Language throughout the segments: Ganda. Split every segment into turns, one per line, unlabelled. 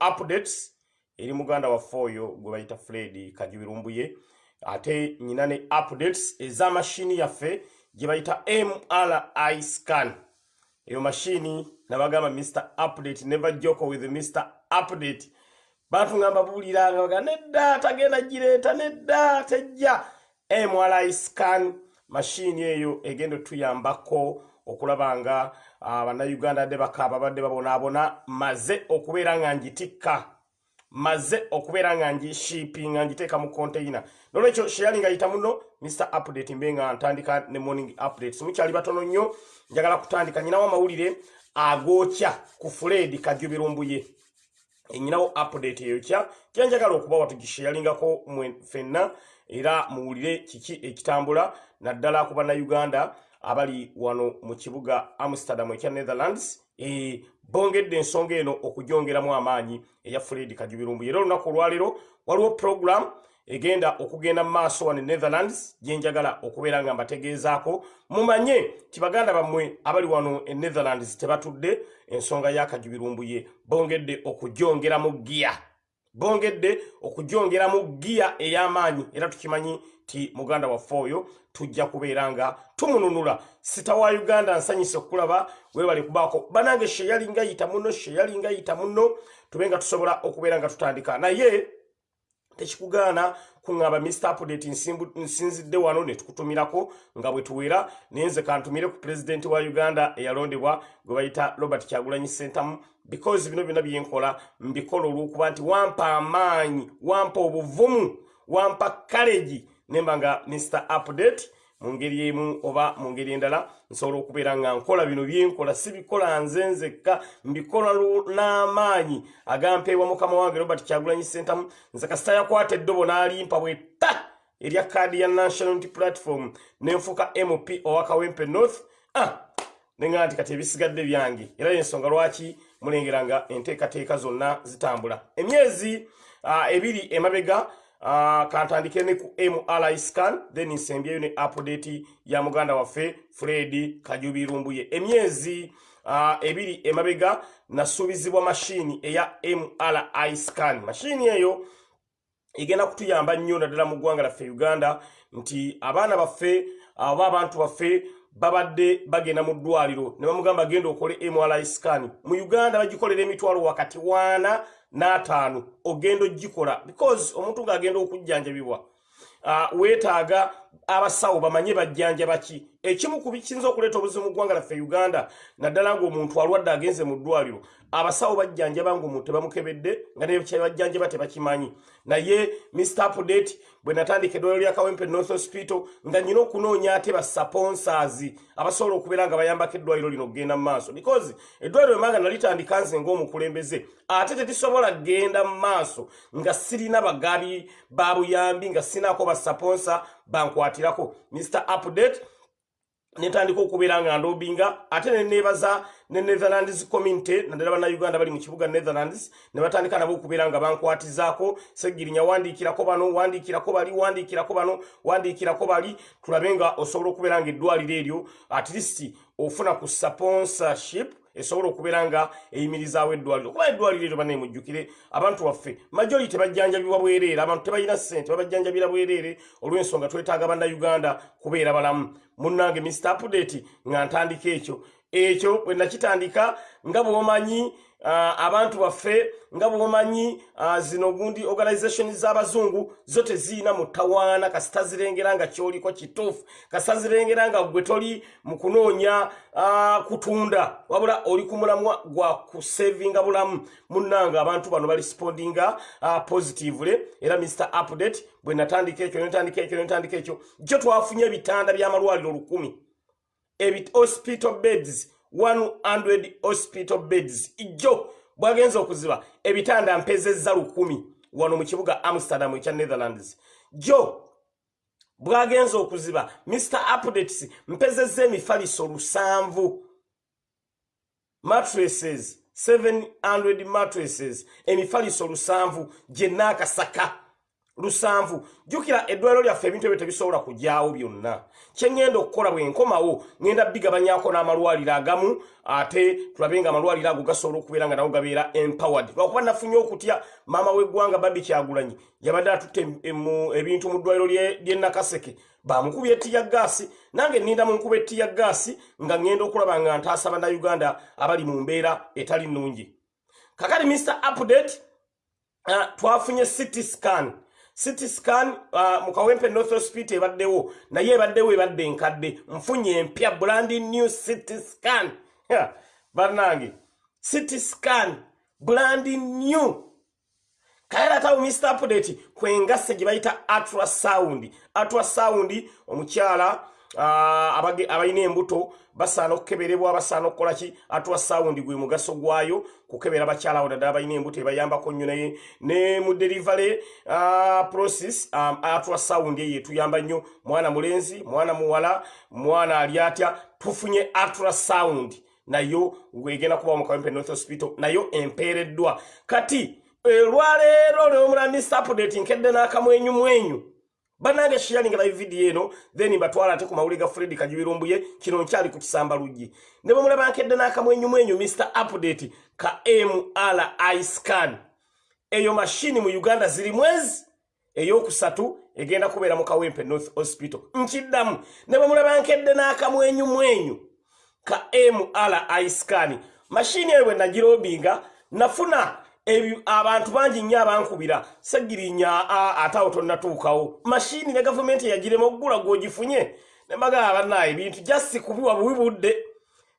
updates eri muganda waffe oyo gwe bayita fred kajubirumbuye. Ate nyina ne updates ez'amashini yaffe gye bayita mri scan. Eyo mashini nabagamba mr update never joko with mr update. Bantu nga mbabuuliranga baga nedda tagenda gireeta nedda tejja. Mri scan mashini eyo egenda otuyambako okulaba nga bannayuganda adde bakaaba badde babonaabona maze okubeera nga ngitikka maze okubeera nga ngishiipinga ngiteeka mu containa nolwekyo sheyali nga yita muno mr update mbe nga ntandika ne morning updates mukyali batono nnyo njagala kutandika. Nyinawo amawulire agookya ku fred kajubirumbuye enyinawo update eyo kya kyenjagala okubawa tugisheyalingako ffenna era muwulire kiki ekitambula naddala ku bannayuganda abali wano mu kibuga amsterdam ekya netherlands e, bongedde ensonga eno okugyongeramu amaanyi eya fred kajubirumbu. Era olunaku olwaleero waliwo program egenda okugenda mu maaso wano e netherlands gyenjagala okubeera nga mbategeezaako. Mumanye ti baganda bammwe abali wano e netherlands tebatudde ensonga yakajubirumbuye bongedde okugyongeramu giya bongedde okugyongeramu giya ey'amaanyi era tukimanyi ti muganda waffe oyo tujja kubeera nga tumununula. Sita wa uganda nsanyise okulaba webali kubaako. Banange sheyalinga yita muno sheyalinga yita muno tube nga tusobola okubeera nga tutandika. Naye tekikugaana kuŋŋamba mr update nsinzidde wano ne tukutumirako nga bwe tuwera naye nze kantumire ku pulezidenti wa uganda eyalondebwa gwe bayita robert kyagulanyi sentamu because bino byonna byenkola mbikola olw'okuba nti wampa amaanyi wampa obuvumu wampa kalegi nemba nga mr update mu ngeri emu oba mu ngeri endala nsobola okubeera nga nkola bino byenkola sibikola nze nzekka mbikola n'amaanyi agampeebwa mukama wange robert kyagulanyi sentamu nze kasita yakwata eddobo n'alimpa bwetta erya kaadi ya national unity platform nenfuuka mp owa kawempe north. Ah, nenga nti kati ebisigadde byange era yensonga lwaki mulengera nga enteekateeka zonna zitambula. Emyezi uh, ebiri emabega Uh, kantandike ne ku mri scan then nsembyeyo ne update ya muganda waffe fred kajubirumbuye emyezi uh, ebiri emabega nasuubizibwa mashini eya mri scan. Mashini eyo egenda kutuyamba nnyo naddala mu ggwanga laffe uganda nti abaana baffe oba abantu baffe babadde bagenda mu ddwaliro ne bamugamba genda okole mri scan. Mu uganda bagikolera emitwalo wakati waana n'ataano ogenda ogikola because omuntu ng'agenda okujjanjabibwa uh, weetaaga abasawo bamanye bajjanja ki ekimu ku bikiyinza okuleeta obuzibu mu ggwanga laffe uganda naddala ng'omuntu alwadde agenze mu ddwaliro abasawo bajjanjaba ng'omuntu tebamukebedde nga nebajjanjaba tebakimanyi. Naye mr update bwe natandika eddwaliro lya kawempe north hospital nga nyina okunoonya ate basponsors abasobola okubeera nga bayambako eddwaliro lino okgenda mu maaso. Because eddwaliro emanga nalitandika nze ng'omukulembeze ate tetisobola kgenda mu maaso nga sirina bagabi ba buyambi nga sinaako basponsa bankwatirako mr update netandika okubeera nga ndobinga ate nenebaza ne netherlands community naddala bannayuganda bali mu kibuga netherlands ne batandika nabo okubeera nga bankwatizaako. Segirinya wandiikirako bano wandiikirako bali wandiikirako bano wandiikirako bali. Tulabe nga osobola okubeera nga eddwaliro eryo at least ofuna ku sponsorship esobola okubeera nga eyimirizaawo eddwaliro. Kuba eddwaliro eryo banaye mujjukire abantu baffe majoli tebajjanjabibwa bwereere abantu tebalina ssente babajjanjabira bwereere olw'ensonga twetaaga bannayuganda kubeera balamu. Munnange mr update nga ntandika ekyo. Ekyo bwe nakitandika nga bwomanyi abantu baffe nga bwomanyi uh, zino gundi organization z'abazungu zo teziina mutawaana. Kasita zirengera nga kyoliko kituufu. Kasita zirengera nga gwe toli mu kunoonya uh, kutunda. Wabula oli ku mulamwa gwa kusevinga bulamu. Munnanga abantu bano balispondinga uh, positively. Era mr update bwe natandika ekyo netandika ekyo netandika ekyo. Jo twafunye ebitanda by'amalwaliro lukumi. Hospital beds 100 hospital beds. Ijjo bwagenza okuziba ebitanda mpezezza lukumi. Wano mu kibuga amsterdam ekya netherlands. Jo bwagenza okuziba mr updates mpezezza emifaliso lusanvu. Mattresses 700 mattresses emifaliso lusanvu gye naakasaka lusanvu. Jjukira eddwaliro lyaffe ebintu ebyo tebisobola kujyawo byonna. Kyeŋŋenda okukola bwe nkomawo ŋŋenda bigabanyako n'amalwaliro agamu ate tulabe nga amalwaliro ago gasobola okubeera nga nago gabeera empowered. Lwakuba nafunye okutya maama w'eggwanga babi kyagulanyi yabadde atutte ebintu mu ddwaliro ly'e nakaseke bamukuba ettiya gaasi nange nninda mu nkuba ettiya gaasi nga ŋŋenda okulaba nga ntaasa bannayuganda abali mu mbeera etali nnungi. Kakati mr update uh, twafunye city scan city scan uh, mu kawempe north hospital ebaddewo. Naye ebaddewo ebadde enkadde. Nfunye empya brandi new city scan. Bannange city scan. Brandi new. Kayeratawo mr update kwengasse gye bayita atrasound atrasound omukyala uh, abalina embuto basaana okukeberebwa basaana okukolaki atwa sawundi gwe mugaso gwayo kukebera bakyala awo naddala balina embuto ebayambako nnyo naye. Ne mu delivery uh, process um, atwa sawundi eyo etuyamba nnyo. Mwana mulenzi mwana muwala mwana ali atya tufunye atra sound nayo egenda kuba mukawempe north hospital nayo empeereddwa. Kati olwaleero leomulambisa update nkedde n'akamwenyumwenyu banange sharing live video eno then batwala ate ku mawuli ga Fred Kajibirumbuye kino nkyali ku kisamba luggi. Ne bamulaba nkedde n'akamwenyu mwenyu Mr Update ka MRI scan. Eyo mashini mu Uganda ziri mwezi eyokusatu egenda kubeera mu Kawempe North Hospital. Nkiddamu. Ne bamulaba nkedde n'akamwenyu mwenyu ka MRI scan. Mashini eyo bwe nagirobinga nafuna abantu bangi nnyo abankubira. Segirinya ate awo tonnatuukawo. Mashini ne gavumenti eyagirema okugula gwogifunye. Ne mbagala bannaye ebintu jasi kubiwa bubi budde.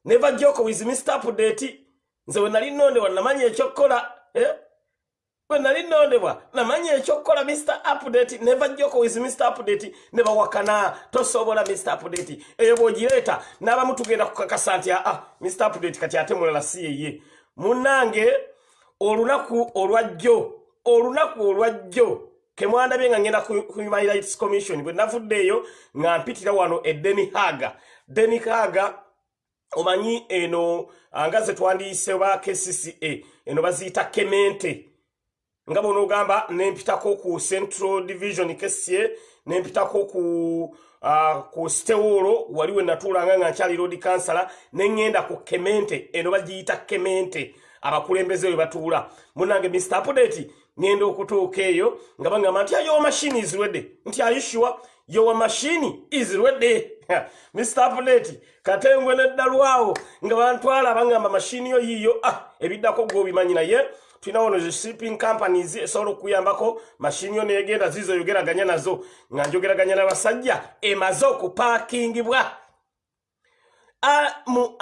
Neva joko with mr update nze we nali nondebwa namanya ekyokkola eh? we nali nondebwa namanya ekyokkola mr update neva joko with mr update ne bawakana tosobola mr update eyo bwogireeta n'abamu tugenda kukakasa nti aa mr update kati ate mulala si yeye munnange olunaku olwajjo olunaku olwajjo kemwandabye nga ngenda ku human rights commission bwe navuddeeyo nga mpitira wano e deni haga. Deni haga omanyi eno nga ze twandiyise ba kcca eno baziyita kemente. Nga bonaogamba nempitako ku central division kca nempitako ku uh, ku stewolo waliwe natuulanga nga nkyali road kansala neŋŋenda ku kemente eno bagiyita kemente abakulembeze we batuula. Munange mr update ngenda okutuuka eyo nga bagamba nti ayowa mashini izirwedde nti ayishuwa yowa mashini izirwedde mr update katengwe neddalwawo nga bantwala bagamba mashini yo yiyo ah, ebiddako gwobimanyi naye. Tulina wono shipping companies esobola okuyambako mashini yo negenda zizo yogeraganya nazo. Nga njogeraganya n'abasajja emaze okupakingibwa mu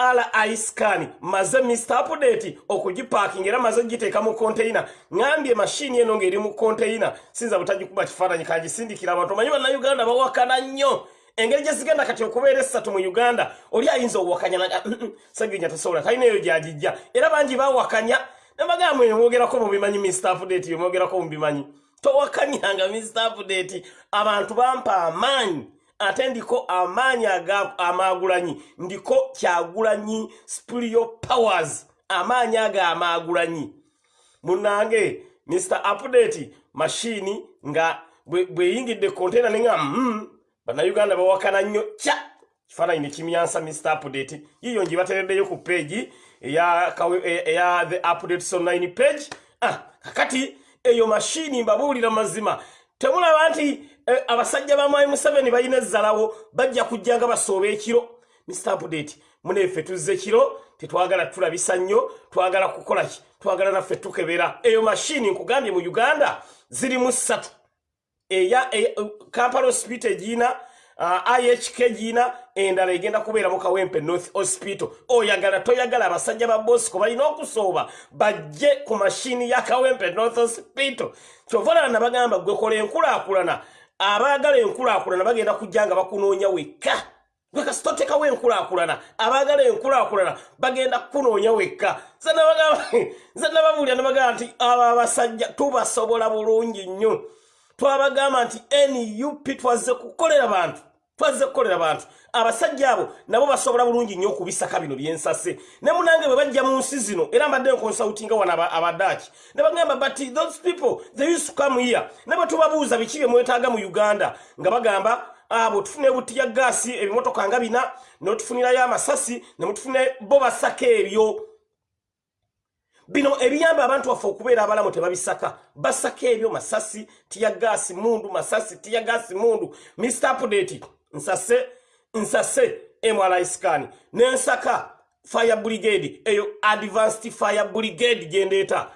ri scan maze mr update okugipakinga era maze giteeka mu konteina ŋambye mashini eno ngaeri mu konteina sinza butagikuba kifaananyi kagisindikira abantu. Omanyi bannayuganda bawakana nnyo. Engeri gyezigenda kati okubeera esatu mu uganda oli ayinza owakanya naga saginya tasobola talina eyo gyagijja. Era bangi bawakanya nembagamba emwogerako mubimanyi mr update yomwogerako mubimanyi towakanyanga mr update. Abantu bampa amaanyi ate ndiko amaanyi amaagulanyi ndiko kyagulanyi spiritual powers. Amaanyi ago amaagulanyi. Munange mr update mashini nga bweyingidde kontena nenga mm, bannayuganda bawakana nnyo. Kya! Kifaananyi nekimyansa mr update. Yiyo ngibatereddeyo ku peegi eya, eya the updates online page. Ah, kakati eyo mashini mbabuulira mazima. Temulaba nti abasajja ba mwai museveni balina ezzalawo bajja kujja nga basooba ekiro. Update muneeffe tuzze kiro tetwagala tulabisa nnyo twagala kukola ki? Twagala naffe tukebera. Eyo mashini nkugambye mu uganda ziri mu ssatu. Eya kampala hospital egiina uh, ihk giina endala egenda kubeera mu kawempe north hospital. Oyagala toyagala abasajja ba bosco balina okusooba bajje ku mashini ya kawempe north hospital. Kyova olaba nabagamba gwekola enkulaakulana abaagala enkulaakulana bagenda kujja nga bakunoonya wekka. Gwekasitotekawo enkulaakulana. Abaagala enkulaakulana bagenda kukunoonya wekka. Nze nababuulira nabagamba nti abo abasajja tubasobola bulungi nnyo. Twabagamba nti nup twazze kukolera bantu twazze kukolera bantu. Abasajja abo nabo basobola bulungi nnyo okubisaka bino byensase. Ne munange bwe bajja mu nsi zino era mbadde nkonsultinga wano abadaaki ne bagamba but those people they used to come here. Ne bwe tubabuuza biki bye mwetaaga mu uganda nga bagamba abo tufune butiya gaasi ebimotoka nga bina notufunirayo amasasi ne mutufune bo basaka ebyo. Bino ebiyamba abantu baffe okubeera abalamu tebabisaka. Basaka ebyo masasi tiya gaasi mundu masasi tiya gaasi mundu. Mr update nsase nsase mri scan nensaka fire brigade eyo advanced fire brigade gyendeeta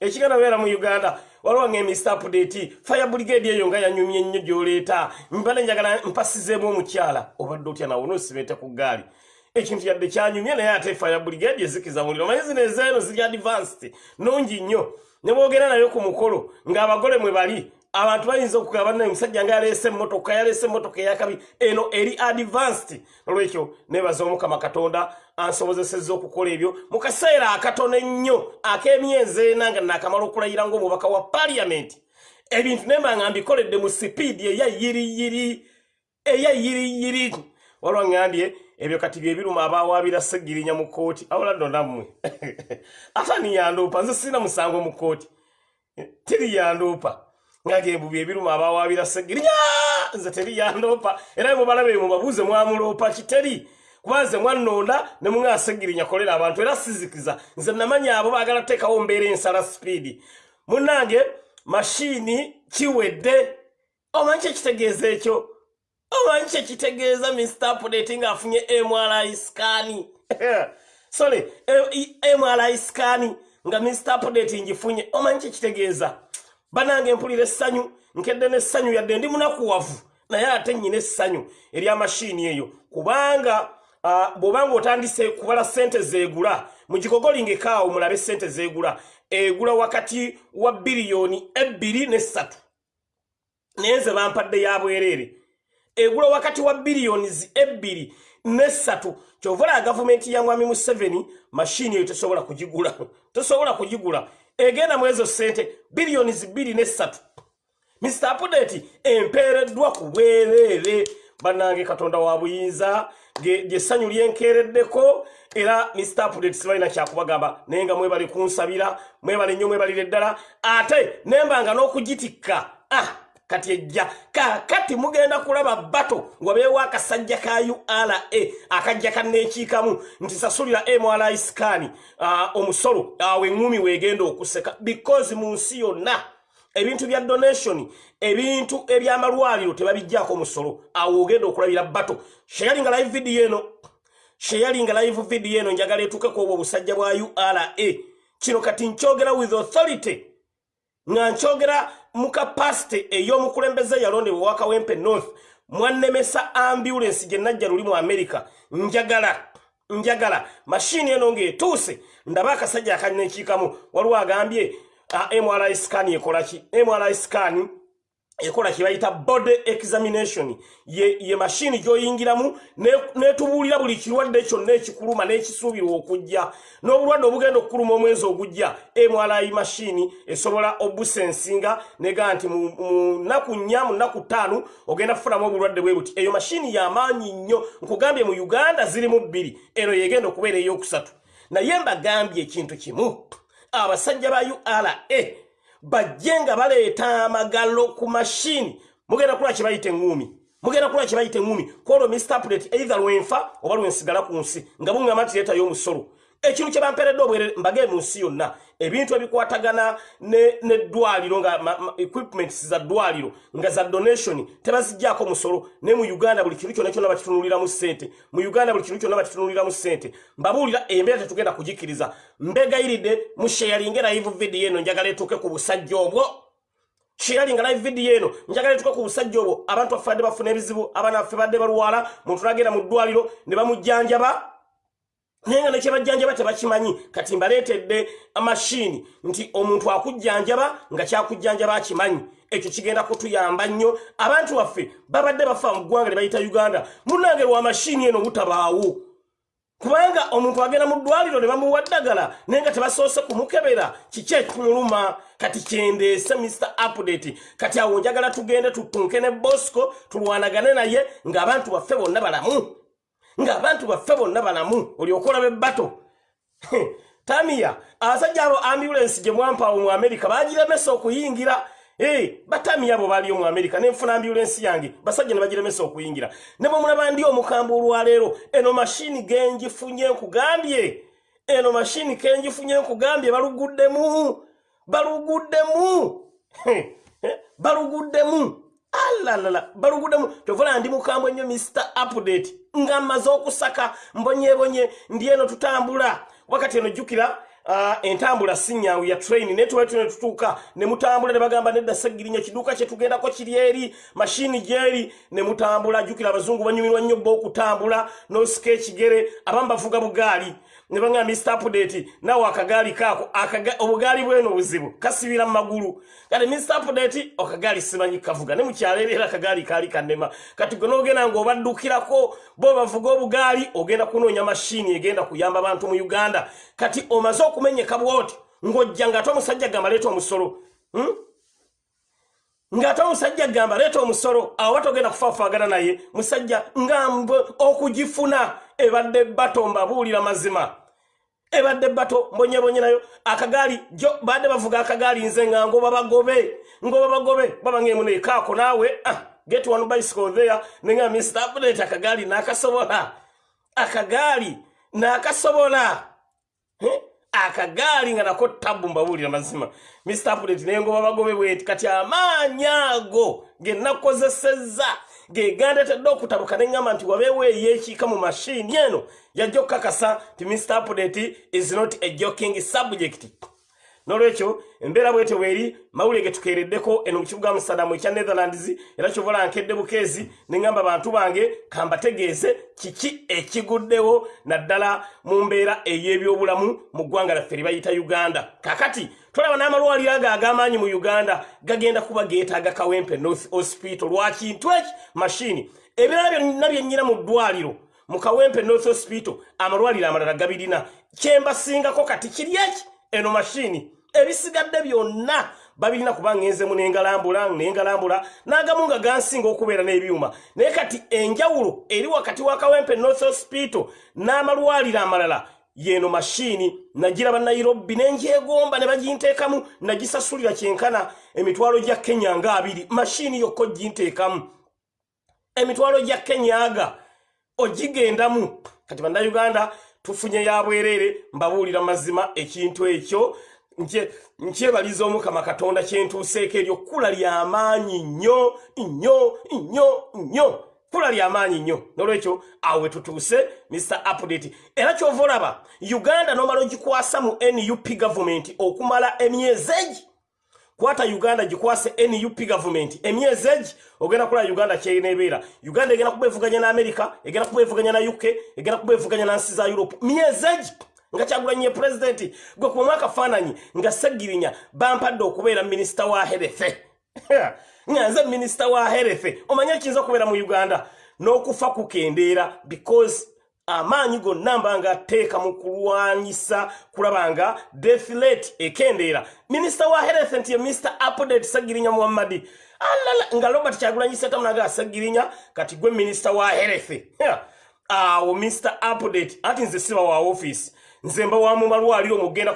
ekigenda beera mu uganda waliwo nga mr update fire brigade eyo nga yanyumya ennyo gyoleeta. Mbale njagala mpasizeemu omukyala obadde otya nawe nosibeete ku gaali ekintu yadde kyanyumye naye ate fire brigade ezikiza muliro. Manyi zino ezeeno ziri advanced nungi nnyo. Ne boogera nayo ku mukolo ng'abagole mwe bali abantu bayinza okugaba naye omusajja nga yaleese emmotoka yaleese emmotoka eyakabi eno eri advanced. Olwekyo nebaza omukama katonda ansobozesezza okukola ebyo. Mu kaseera akatono ennyo ak'emyezi ena nga nakamala okulayira ngaomubaka wa paliamenti ebintu nemba nga mbikoledde mu sipiidi eyayiriyiri eyayiriyiri walwa ŋŋambye ebyo kati byebiruma abawaabira segirinya mu kooti awuladdo nammwe. Ate niyanduupa nze sirina musango mu kooti tiriyanduupa ngagembu byebiruma abawaabira segirinya! Nze teriyanduupa era mubalabe mubabuuze mwamuloopa kiteri. Kubanze mwannonda ne muŋa segirinya kolera abantu era sizikiza nze namanya abo baagala teekawo mbeera ensala sipiidi munnange mashiini kiwedde. Omanyi kyekitegeeza ekyo? Omanyi kyekitegeeza mr update ngaafunye mri scan? Sorry mri scan nga mr update ngifunye. Omanyi kyekitegeeza banange mpulira essanyu nkedde nessanyu yadde ndi munakuwavu naye ate nnyina essanyu eryamashini eyo. Kubanga uh, bw'obanga otandise kubala sente zeegula mugigogolingekaawo mulabe sente zeegula egula wakati wa biliyoni ebbiri nessatu. Naye nze bampadde ya bwereere. Egula wakati wa biliyoni ebbiri nesatu kyovala gavumenti ya mwami museveni mashini eyo tosobola kugigula tosobola kugigula egenda mu ezo sente biliyoni bbiri nesatu mr apudeti empeereddwa ku bwereere. Bannange katonda wa buyinza gyessanyu lyenkeereddeko era mr apudeti sibalina kyakubagamba. Naye nga mwebali kunsabira mwebali nnyo mwebalire ddala ate nembanga n'okugitikka. Ah. Kati ejja. Kakati mugenda kulaba bato nga beewa akasajja ka ura akajja kaneekiikamu nti sasulira mri scan uh, omusolo awo eŋŋumi weegenda okuseka. Because mu nsi yonna ebintu bya donation ebintu ebyamalwaliro tebabijjaako omusolo awo ogenda okulabira bato sheyalinga live video eno sheyalinga live video eno njagala etuukeko obwo obusajja bwa ura kino kati nkyogera with authority nga nkyogera mu kapasite ey'omukulembeze yalondebwa wakawempe north mwannemesa ambulance gye najja luli mu america. Njagala njagala mashini eno ng'etuuse. Ndaba akasajja akanekiikamu waliwo agambye uh, mri scan ekolaki mri scan ekola kibayita body examination. Ye, ye mashini gyoyingiramu netubuulira ne buli kirwadde kyonna ekikuluma n'ekisuubirwa okujja. N'obulwadde obugenda okukuluma omwezi ogujja mri mashini esobola obusensinga nega nti mu nnaku nnya mu nnaku ttaano ogenda kufulamu obulwadde bwe buti. Eyo mashini yamaanyi nnyo nkugambye mu uganda zirimu bbiri eno yegenda okubeera ey'okusatu. Naye mbagambye ekintu kimu. Abasajja ba ura bajje nga baleeta amagalo ku mashini mugenda kula kibayita eŋŋumi mugenda kula kibayita eŋŋumi kwolwo mr plate either lwenfa oba lwensigala ku nsi nga buŋŋama nti leetayo omusolo ekintu kye bampeeredde obwerere mbage mu nsi yonna. Ebintu ebikwatagana neddwaliro nga equipments za ddwaliro nga za donation tebazijjaako musolo. Naye mu uganda buli kintu kyonna kyonna bakitunuliramu ssente. Mu uganda buli kintu kyonna bakitunuliramu ssente. Mbabuulira embeera tetugenda kugikkiriza mbegayiridde mu sheyalinga live video eno njagala etuuke ku busajja obwo. Sheyalinga live video eno njagala etuuke ku busajja obwo. Abantu baffe badde bafuna ebizibu abaana baffe badde balwala muntu nagenda mu ddwaliro ne bamujjanjaba naye nga nekyebajjanjaba tebakimanyi. Kati mbaleetedde amashini nti omuntu akujjanjaba nga kyakujjanjaba akimanyi. Ekyo kigenda kutuyamba nnyo. Abantu baffe babadde bafa mu ggwanga lye bayita uganda. Munange lwa mashini eno butabaawo kubanga omuntu agenda mu ddwaliro ne bamuwa ddagala naye nga tebasoose kumukebera kiki ekimuluma kati kyendeese mr update. Kati awo njagala tugende tutunke ne bosco tulwanagane naye ng'abantu baffe bonna balamu ng'abantu baffe bonna balamu olyokola bebbato tamiya abasajja abo ambulensi gye mwampaawo mu amerika bagiremesa okuyingira. Batamiya abo baliyo mu amerika nenfuna ambulensi yange basajja ne bagiremesa okuyingira. Ne bwe mulaba ndi omukambwe olwaleero eno mashini genjifunye nkugambye. Eno mashini kenjifunye nkugambye baluguddemu baluguddemu. Baluguddemu. Alalala baluguddemu. Tovula ndi mukambwe nnyo mr update nga mmaze okusaka mbonyebonye ndi eno tutambula. Wakati eno jjukira uh, entambula sinyangu ya train naye tuba tune tutuuka ne mutambula ne bagamba nedda segirinya kiduuka kye tugendako kiri eri mashini gyeri ne mutambula jjukira abazungu banyumirwa nnyo bba okutambula n'osika ekigere abamu bavuga bugaali. Ne bagamba mr update nawe akagaali kaako obugaali bweno obuzibu kasibira mu magulu. Kati mr update akagaali simanyi kavuga ne mukyalo era akagaali kaali kanema kati gwe n'ogenda ng'obaddukirako bo bavuga obugaali ogenda kunoonya mashini egenda kuyamba abantu mu uganda. Kati omaze okumenyeka bwoti ng'ojja ng'ate omusajja gamba leeta omusolo. Hmm? ng'ate omusajja gamba leeta omusolo. Awo batogenda kufaafaagana naye musajja ngambwe okugifuna ebadde bato mbabuulira mazima. Ebadde bato mbonyebonye nayo akagaali jo badde bavuga akagaali nze nga ngoba bagobe ngoba bagobe baba ngemunaye kaako naawe ah, get one bicycle there nenga mr update akagaali nakasobola. Akagaali nakasobola? Akagaali nga nako tabu mbabuulira mazima. Mr update naye ngoba bagobe bweti kati amaanyi ago genakozesezza gegandetedde okutabuka neŋŋamba nti wabeewo eyeekiika mu mashini eno yajja okukakasa nti mr update is not a joking subject nolwekyo embeera bwete bweri mawulire getukeereddeko eno mu kibuga musadamu ekya netherlands era kyovola nkedde bukeezi neŋŋamba bantu bange kambategeeze kiki ekiguddewo naddala mu mbeera ey'ebyobulamu mu ggwanga lyaffe libayita uganda. Kakati tolaba n'amalwaliro ago ag'amaanyi mu uganda gagenda kuba geetaaga kawempe north hospital. Lwakintu eki mashini ebirala byonna byennyina mu ddwaliro mu kawempe north hospital amalwaliro amalala gabirina. Kyembasingako kati kiri eki? Eno mashini ebisigadde byonna babirina kuba ngenzemu nengalambula nengalambula n'agamu nga gansinga okubeera n'ebyuma. Naye kati enjawulo eri wakati wa kawempe north hospital n'amalwaliro amalala yeno mashini nagira banairobi nenjegomba ne baginteekamu nagisasulira kyenkana emitwalo gya kenya nga abiri mashini yokka oginteekamu emitwalo gya kenya aga ogigendamu. Kati bannayuganda tufunye ya bwereere mbabuulira mazima ekintu ekyo nkyebaliza omukama katonda kyentuuseeko eryo kkula lyamaanyi nnyo nnyo nnyo nnyo. Kkula lyamaanyi nnyo. Nolwekyo awo wetutuuse mr update. Era kyova olaba uganda nomala ogikwasa mu nup gavumenti okumala emyezi egi kwata uganda gikwase nup gavumenti emyezi egi ogenda kulaba uganda kyeneebeera uganda egenda kuba evuganya ne amerika egenda kuba evuganya na uk egenda kuba evuganya na nsi za europe. Myezi egi nga kyagulanye pulezidenti gwe kubamu akafaananyi nga segirinya bampadde okubeera minisita wa herethe nga nze minisita wa herethe omanye ekiyinza okubeera mu uganda? N'okufa kukendeera because amaanyi gonna mba nga teeka mu kulwanyisa kulaba nga death rate ekendeera. Minisita wa health nti ye mr update sagirinya muhammadi alala nga robert kyagulanyisa tamunaga asagirinya kati gwe minisita wa health awo mr update ati nze siba wa office nze mba wa mu malwaliro mugenda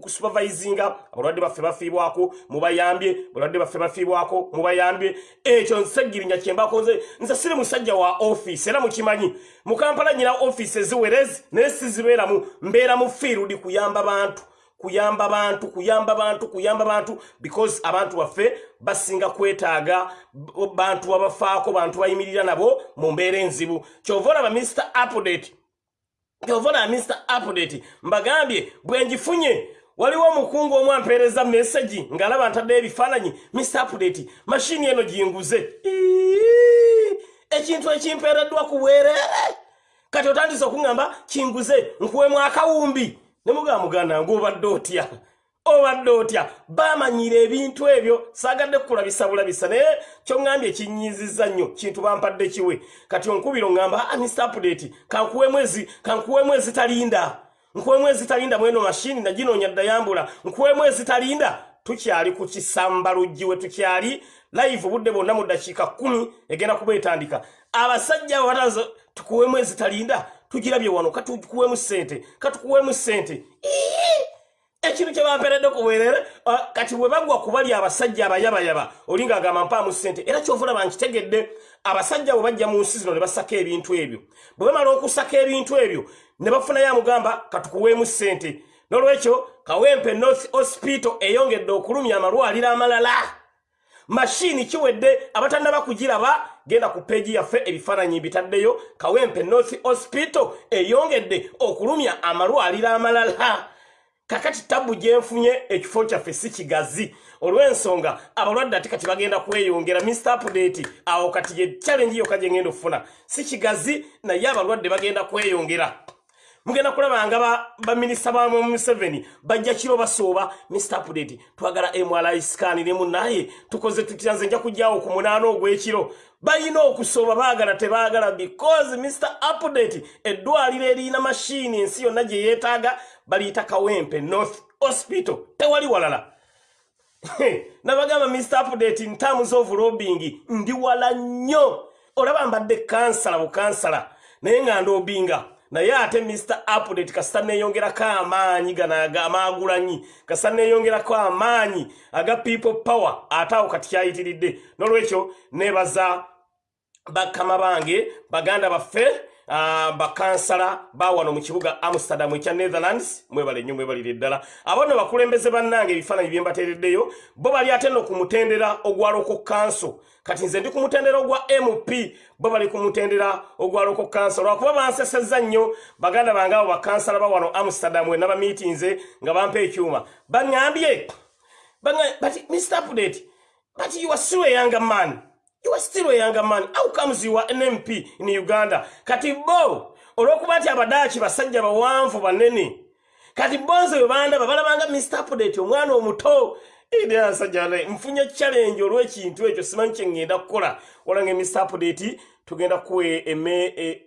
kusupervisinga abalwadde baffe bafiibwako mubayambye. Balwadde baffe bafiibwako mubayambye. Ekyo nsegirinya kyembako nze nze siri musajja wa offisi era mukimanyi. Mu kampala nyina offisi eziwerezi naye sizibeeramu mbeera mu fiirudi kuyamba bantu kuyamba bantu kuyamba bantu kuyamba bantu because abantu baffe basinga kwetaaga bantu babafaako bantu bayimirira nabo mu mbeera enzibu. Kyova olaba mr update kyovona mr update mbagambye bwenjifunye waliwo omukungu omu ampeereza meseji ngaalaba ntaddeyo ebifaananyi. Mr update mashini eno ginguze. Ekintu ekimpeereddwa ku bwereere kati otandise okuŋŋamba kinguze nkuwemu akawumbi ne mugaba muganda nga obadde otya obadde otya? Bamanyira ebintu ebyo saagadde kukulabisa bulabisa naye kyoŋŋambye ekinyiizizza nnyo kintu bampadde kiwe. Kati onkubira oŋŋamba ah, mr update kankuwemu ezi kankuwemu ezitalinda nkuwemu ezitalinda mweno mashini naginoonya ddayambula. Nkuwemu ezitalinda tukyali ku kisamba luggi we tukyali live budde bwonna mu ddakiika kkumi egenda kuba etandika. Abasajja abo batazo tukuweemu ezitalinda tugirabye wano katukuweemu ssente katukuweemu ssente ekintu kyebamperedde kubwerere kati bwe bagwa kubali abasajja abayabayaba oli ngaagamba mpaamu ssente era kyovulaba nkitegedde abasajja bwe bajja mu nsi zino ne basaka ebintu ebyo. Bwe bamala okusaka ebintu ebyo ne bafunayo amugamba katukuweemu ssente. N'olwekyo kawempe north hospital eyongedde okulumya amalwaliro amalala. Mashini kiwedde abatannaba kugiraba genda ku peegi yaffe ebifaananyi bitaddeyo. Kawempe north hospital eyongedde okulumya amalwaliro amalala kakati tabu gyenfunye ekifo kyaffe si kigazi. Olw'ensonga abalwadde ate kati bagenda kweyongera. Mr update awo kati ye challenge yokka gye ngenda okufuna. Si kigazi naye abalwadde bagenda kweyongera. Mugenda kulaba nga baminisita ba museveni bajja kiro basooba. Mr update twagala mri scan ne munaye tukoze tutya nze nja kujjawo ku munaana ogw'ekiro. Balina okusooba baagala tebaagala because mr update eddwaliro erina mashiini ensi yonna gye yeetaaga baliyita kawempe north hospital tewali walala. Nabagamba mr update nterms of lobbying ndi wala nnyo. Olaba mbadde kansala bukansala naye nga ndoobinga naye ate mr update kasita neeyongerako amaanyi gano amaagulanyi kasita neeyongerako amaanyi aga people power ate awo kati kyayitiridde. N'olwekyo neebaza bakama bange baganda baffe bakansala bawano mu kibuga amsterdam ekya netherlands. Mwebale nnyo mwebalire ddala. Abo nno bakulembeze bannange ebifaananyi bye mbateereddeyo bo bali ate nno ku mutendera ogwa loko kanso kati nze ndi ku mutendera ogwa mp bo bali ku mutendera ogwa loko kanso lwakuba bansesezza nnyo baganda bange abo bakansala bawano amsterdam we nabamiitinze nga bampa ekyuma. Baŋŋambye but mr. Update but you are still a younger man you are still a younger man. How comes you are an mp in uganda? Kati bo olw'okuba nti abadaaki basajja bawanvu banene. Kati bonze bwe bandaba balabanga mr update omwana omuto. Asajja nfunye challenge olw'ekintu ekyo simanyi kyeŋŋenda kukola. Olange mr update tugenda kuwa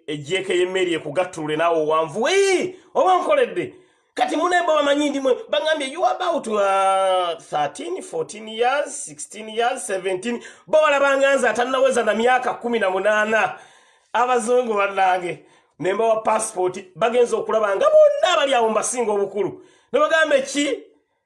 ejjeeka y'emmeri ekugattulule naawe owanvu. Wei oba nkoledde kati munemba bamanyi ndimwe bagambye you about uh, 13 14 years 16 years 17 bo balabanga nze atannaweza na myaka 18 abazungu bannange nemba wa passport bagenza okulaba nga bonna abali awo mbasinga obukulu. Nebagamba ki?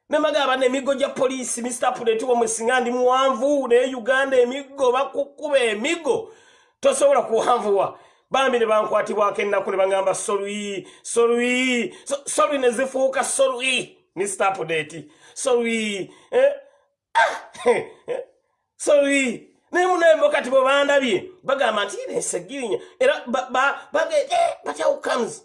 Nemagamba n'emiggo gya poliisi mr puleti wamwesinga ndi muwanvu naye uganda emiggo bakukuba emiggo tosobola kuwanvuwa bambi ne bankwatibwako ennaku ne bagamba solwi solwi solwi ne zifuuka solwi mr puleti solwi eh? ah, solwi naye munembo kati bwe bandabye bagamba nti nesegirinya era how comes?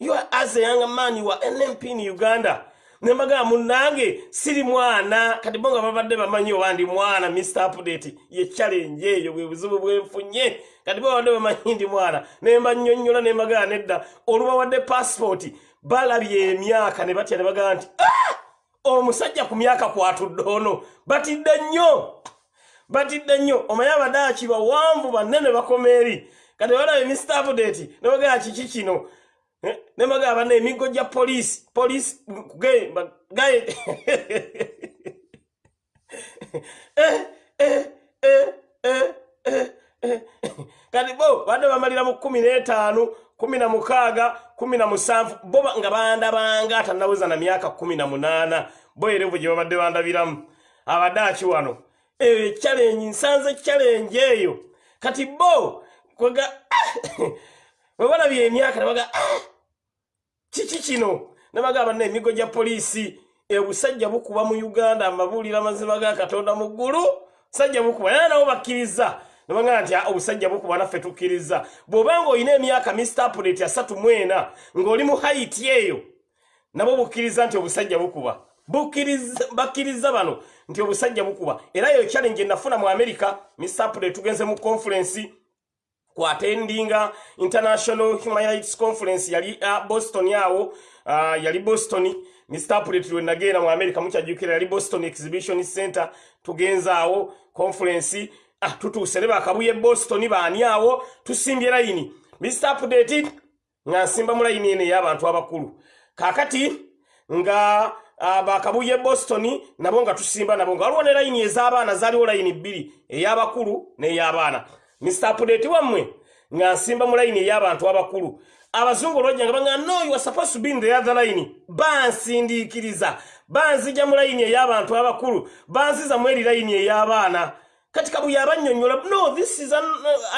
You are as a young man you are nmp in uganda nemagamba munange siri mwana. Kati bo nga babadde bamanyi oba ndi mwana mr update ye challenge eyo bwe buzibu bwenfunye kati bo babadde bamanyi ndi mwana. Nemba nnyonnyola nemagamba nedda. Olubawadde passport balabye emyaka ne batya ne bagamba nti ah! omusajja ku myaka kwatudde ono. Batidde nnyo. Batidde nnyo. Omanyi abadaaki bawanvu banene bakoma eri kati balabye mr update ne bagamba kiki kino ne bagamba na emiggo gya poliisi. Poliisi gaye kati bo badde bamalira mu kumi n'etaano kumi na mukaaga kumi na musanvu. Bo nga bandabanga atannaweza na myaka kumi na munaana. Bo erevu gye babadde bandabiramu. Abadaaki wano? Ekyalengi nsanze kyalengi eyo. Kati bo kwega bwe balabye emyaka nebaga kiki kino? Nebagamba na emigo gya poliisi obusajja bukuba mu uganda amabuulira amazima ga katonda mu ggulu sajja bukuba era nabo bakkiriza. Nebagamba nti obusajja bukuba naffe tukkiriza. Bw'obanga olina emyaka mistapuleti asatu mwena ng'oli mu hayiti eyo nabo bukkiriza nti obusajja bukuba. Bakkiriza bano nti obusajja bukuba. Era yo challenge nafuna mu america mistapuleti tugenze mu conference kwatendinga international human rights conference yali uh, boston yawo uh, yali boston. Mr pulet lwe nagenda mu america mukyajjukira yali boston exhibition center tugenza awo conference. Ah, tutuuse ne bakabuye boston baani awo tusimbye layini mr pudeti nga nsimba mu layini eno ey'abantu abakulu. Kakati nga bakabuye boston nabo nga tusimba nabo nga waliwo ne layini ez'abaana zaaliwo layini bbiri ey'abakulu n'ey'abaana mr update wammwe nga nsimba mu layini ey'abantu abakulu. Abazungu olwajjanga banga no you are supposed to be in the other line. Bansindiikiriza. Banzija mu layini ey'abantu abakulu. Banziza mu eri layini ey'abaana. Kati kabuye abannyonnyola no this is an,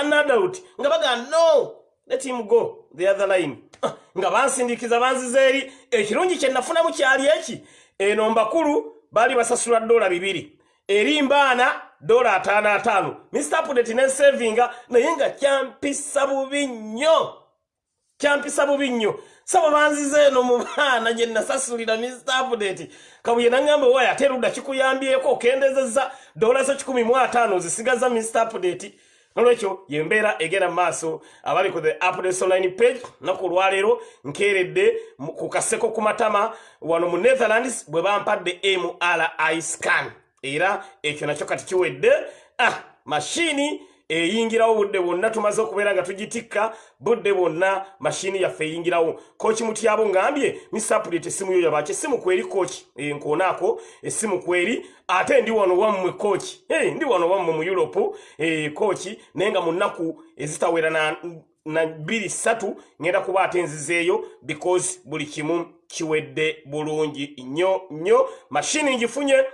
an adult. Nga baga no let him go the other line. Ah, nga bansindiikiza banziza eri. Ekirungi kye nafunamu kyali eki? Eno mbakulu baali basasula dola bibiri. Eri mbaana dola ataano ataano. Mr apudeti nensevinga naye nga kyampisa bubi nnyo. Kyampisa bubi nnyo. Saba banziza eno mu baana gye nasasulira mr apudeti kabuye naŋŋamba waya ate erudda kikuyambyeko okendezezza dola zo kikumi mu ataano zisigaza mr apudeti nolwekyo yembeera egenda mu maaso abali ku the updates online page naku olwaleero nkeeredde ku kaseko ku matama wano mu netherlands bwe bampadde mri scan era ekyo nakyo kati kiwedde ah mashini eyingirawo budde bwonna tumaze okubeera nga tugitikka budde bwonna mashini yaffe eyingirawo. Koki mutyabo ngambye misapuleti essimu yo yabaki essimu kweri koki nkoonaako essimu kweri ate ndi wano wammwe koki hey, ndi wano wammwe mu europe eh, koki naye nga mu nnaku ezitawera na bbiri ssatu ŋenda kuba ate nzizeeyo because buli kimu kiwedde bulungi nnyo nnyo. Mashini ngifunye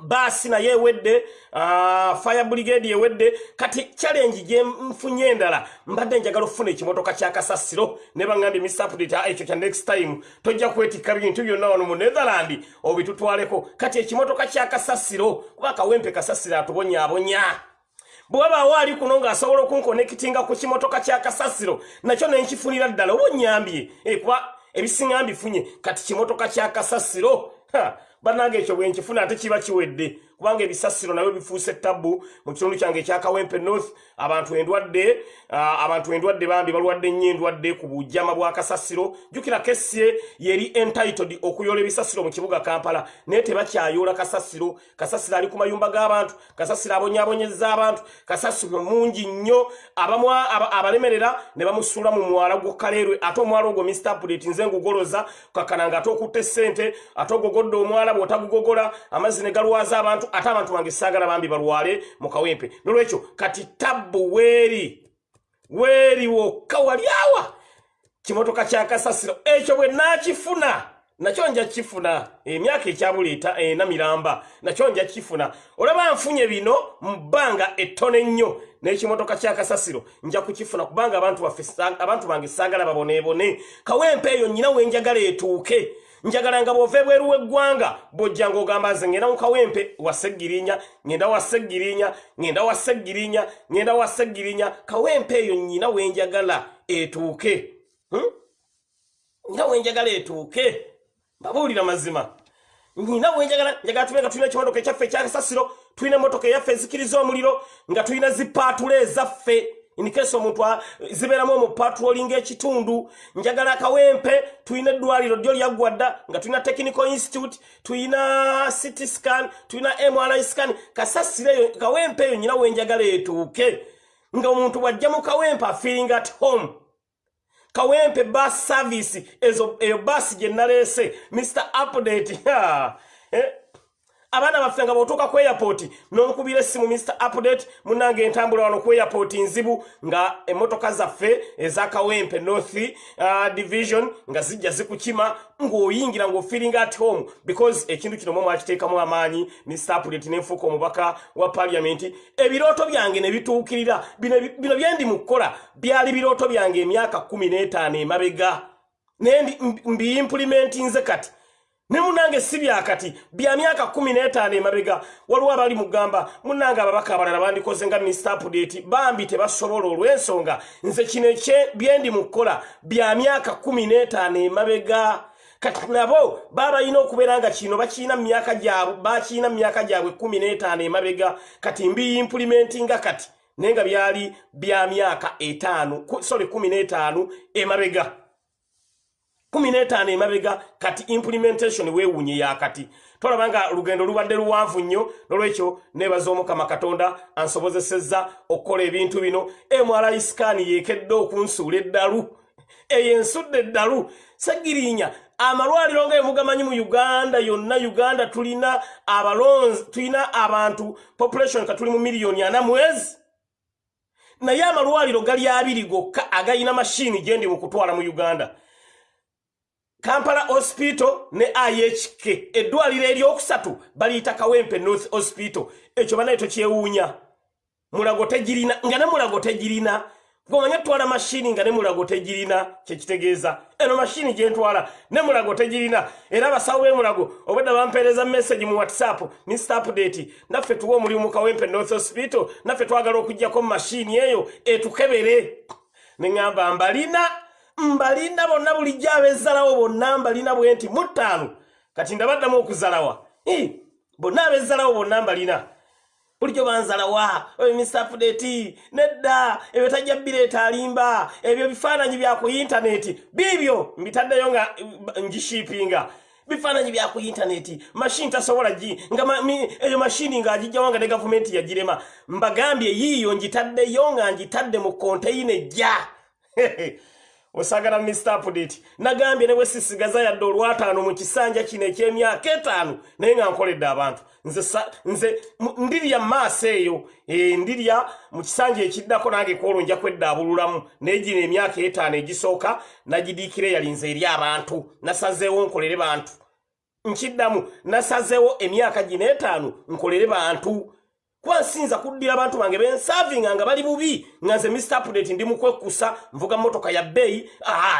baasi naye ewedde uh, fire brigade ewedde kati challenge gyenfunye endala mbadde njagala okufuna ekimotoka kyakasasiro ne baŋambye misapudate ekyo kya next time. Tojja kwetikka bintu byonna wano mu netherland obitutwaleko. Kati ekimotoka kyakasasiro kuba kawempe kasasiro atubonyaabonya bwebaawo ali kuno ng'asobola okunkonekitinga ku kimotoka kyakasasiro nakyo nenkifunira ddala oba onyambye kuba ebisinga mbifunye kati kimotoka kyakasasiro bannange ekyo bwenkifuna ate kiba kiwedde kubanga ebisasiro nabyo bifuuse ttabu mu kitundu kyange ekyakawempe north. Abantu endwadde uh, abantu endwadde bambi balwadde nnyo endwadde ku bujama bwa kasasiro. Jjukira kessie yeri entitled okuyola ebisasiro mu kibuga kampala naye tebakyayoola kasasiro. Kasasiro ali ku mayumba g'abantu kasasiro abonyaabonyeza abantu kasasiro mungi nnyo. Abalemerera ne bamusuula mu mwala gwokaleerwe ate omwala ogwo mr update nze ngugoloza kakananga ate okutta essente ate ogogodde omwala bw'otagugogola amazzi ne galwaza abantu ate abantu bange saagala bambi balwale mu kawempe. Nolwekyo kati tabbu weeri weeri wokka wali awa. Kimotoka kyakasasiro ekyo bwe naakifuna nakyo nja kifuna. Emyaka ekyabuleeta enamiramba nakyo nja kifuna. Olaba nfunye bino mu bbanga ettono ennyo n'ekimotoka kyakasasiro nja kukifuna kubanga abantu abantu bange saagala baboneebone. Kawempe eyo nnyina wenjagala etuuke njagala nga bw'ova ebweru w'eggwanga bw'ojja ng'ogamba nze ngenda mu kawempe waseggirinya ngenda waseggirinya ngenda waseggirinya ngenda waseggirinya kawempe eyo nnyina wenjagala etuuke. Hmm? nnyina wenjagala etuuke. Mbabuulira mazima. Nnyina wenjagala njagala tube nga tulina ekimotoka ekyaffe ekyakasasiro tulina emotoka eyaffe ezikiriza omuliro nga tulina zipaatula ezaffe inikesi omuntu zibeeramu omupatroli ngaekitundu njagala akawempe tulina eddwaliro ddyo lyaggwadda nga tulina technical institute tulina city scan tulina mri scan. Kasasireyo kawempe eyo nyina wenjagala etuuke. Nga omuntu bwajja mu kawempe afiiring at home. Kawempe bus service ezo eyo basi gye naleese mr update eh? Abaana baffe nga bw'otuuka ku airport n'omukubira essimu mr update munange entambula wano ku airport nzibu nga emmotoka zaffe ezakawempe north uh, division nga zijja zikukima ng'oyingira ng'ofiringa at home because ekintu kino mwe mwakiteekamu amaanyi mr update nenfuuka omubaka wa paliamenti ebirooto byange ne bituukirira bino byendi mu kukola byali birooto byange emyaka kumi n'etaano emabega. Naye mbiimpulimentinze kati ne munange si byakati bya myaka kumi n'etaano emabega waliwo abali mugamba munange ababaka abalala bandikoze nga mr update bambi tebasobola olw'ensonga. Nze kino byendi mu kukola bya myaka kumi n'etaano emabega. Kati nabo baba balina okubeera nga kino bakiina myaka gyabwe bakiina myaka gyabwe kumi n'etaano emabega. Kati mbiyimpulimentinga kati naye nga byali bya myaka etaano sorry kumi n'etaano emabega kumi n'etaano emabega kati implementation weewuunye yakati tolaba nga olugendo lubadde luwanvu nnyo nolwekyo neebaza omukama katonda ansobozesezza okukola ebintu bino. Mri sikaani yeekedde okunsuula eddalu. Eyo ensudde eddalu. Segirinya amalwaliro nga emugamanyi mu uganda yonna uganda tulina abalonzi tulina abantu population ka tuli mu miliyoni ana mwezi naye amalwaliro gali abiri gokka agayina mashini gyendi mu kutwala mu uganda kampala hospital ne ihk eddwaliro eryokusatu baliyita kawempe north hospital. Ekyo banaye tokyewuunya mulago tegirina nga ne mulago tegirina. Gomanye twala mashini nga ne mulago tegirina kyekitegeeza eno mashini gyentwala ne mulago tegirina. Era abasawo b'emulago obwedda bampeereza message mu whatsapp mr update. Naffe tuwa omulimu mu kawempe north hospital naffe twagala okugjako mu mashini eyo etukebere. Neŋŋamba mbalina mbalina bonna bulijjo abezzalawo bonna mbalina bwe nti muttaano kati ndabaddamu okuzalawa. Bonna abezzalawo bonna mbalina bulijjo banzalawa oyo misapudeti nedda ebyo tajja bireeta alimba ebyo bifaananyi bya ku intaneti biibyo mbitaddeyo nga ngishiipinga bifaananyi bya ku intaneti mashini tasobola gi nga eyo mashini ng'agijjawo nga ne gavumenti yagirema. Mbagambye yiiyo ngitaddeyo nga ngitadde mu konteyina ejja osagala mr update nagambye ne bwe sisigaza yadde olwataano mu kisanja kino eky'emyaka etaano naye nga nkoledde abantu. Nze, nze ndirya maaso eyo e, ndirya mu kisanja ekiddako nange kwolwo nja kweddaabululamu naye gino emyaka etaano egisooka nagidiikira eyalinze eri abantu. Nasazeewo nkolere bantu. Nkiddamu nasazeewo emyaka gino etaano nkolere bantu kuba nsinza kuddira abantu bange bensavinga nga bali bubi. Nga nze mr update ndi mukwekusa nvuga motoka ya bbeeyi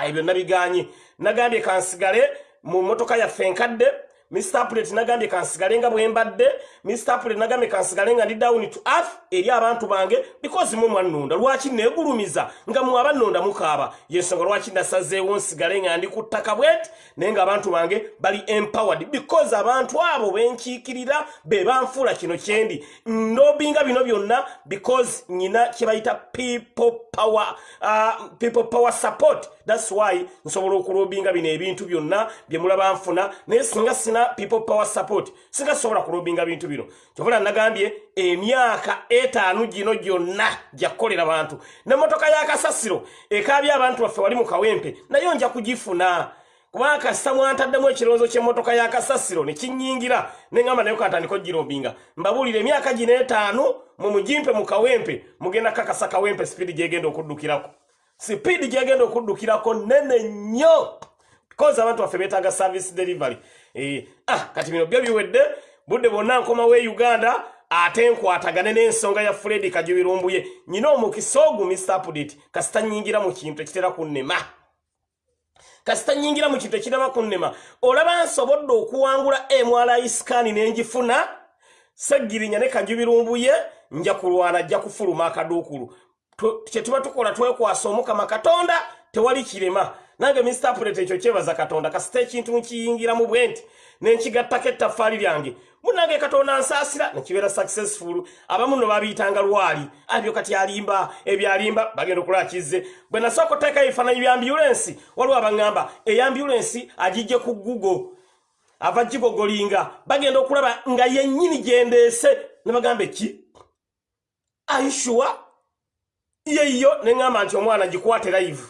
ebyo nabiganye. Nagambye kansigale mu motoka yaffe enkadde mr update nagambye kansigale nga bwembadde mr update nagambye kansigale nga ndi down to earth eri abantu bange because mu mwannonda. Lwaki neegulumiza nga mwe abannonda mukaaba? Yensonga lwaki nasazeewo nsigale nga ndi ku ttaka bweti naye nga abantu bange bali empowered. Because abantu abo benkiikirira be banfuula kino kyendi ndobinga bino byonna because nyina kye bayita people power, uh, people power support thats why nsobola okulobinga bino ebintu byonna bye mulaba nfuna. Naye singa sina people power support singa sobola kulobinga bintu bino kyovula nagambye emyaka etaano gino gyonna gyakukolera bantu. Nemotoka yakasasiro ekabya abantu baffe wali mu kawempe naye nja kugifuna. Kubanga kasita mwantaddemu ekirowoozo ky'emmotoka ya kasasiro ne kinnyingira ne ŋŋamba naye katandika ogirobinga mbabuulira emyaka gino etaano mu mugimpe mu kawempe mugenda kakasa kawempe sipiidi gyegenda okuddukirako sipiidi gyegenda okuddukirako nene nnyo because abantu baffe beetaaga service delivery. Eh, ah, kati bino byo biwedde budde bwonna nkomawo e uganda ate nkwatagane n'ensonga ya fredi kajubirumbuye. Nyina omukisa ogu update kasita nnyingira mu kintu ekitera kunnema kasita nyingira mu kintu ekiraba kunnema olaba nsobodde okuwangula mri scan nenjifuna seggirinya ne kajubirumbuye nja kulwana ajja kufuluma akaduukulu kyetuba tukola twekwasa omukama katonda tewali kirema. Nange pret ekyo kyebaza katonda kasita ekintu nkiyingiramu bwe nti nenkigattako ettaffaali lyange. Munange katonda nsaasira nekibeera successful. Abamu no babiyitanga lwali. Abyo kati alimba ebyalimba bagenda okulakizze bwe nasooka oteeka ebifaananyi bya ambulensi waliwo abaŋŋamba eyambulensi agijje ku google ava gigogolinga. Bagenda okulaba nga yennyini gyendeese ne bagamba eki aishuwa yeyo neŋŋamba nti omwana gikwate live.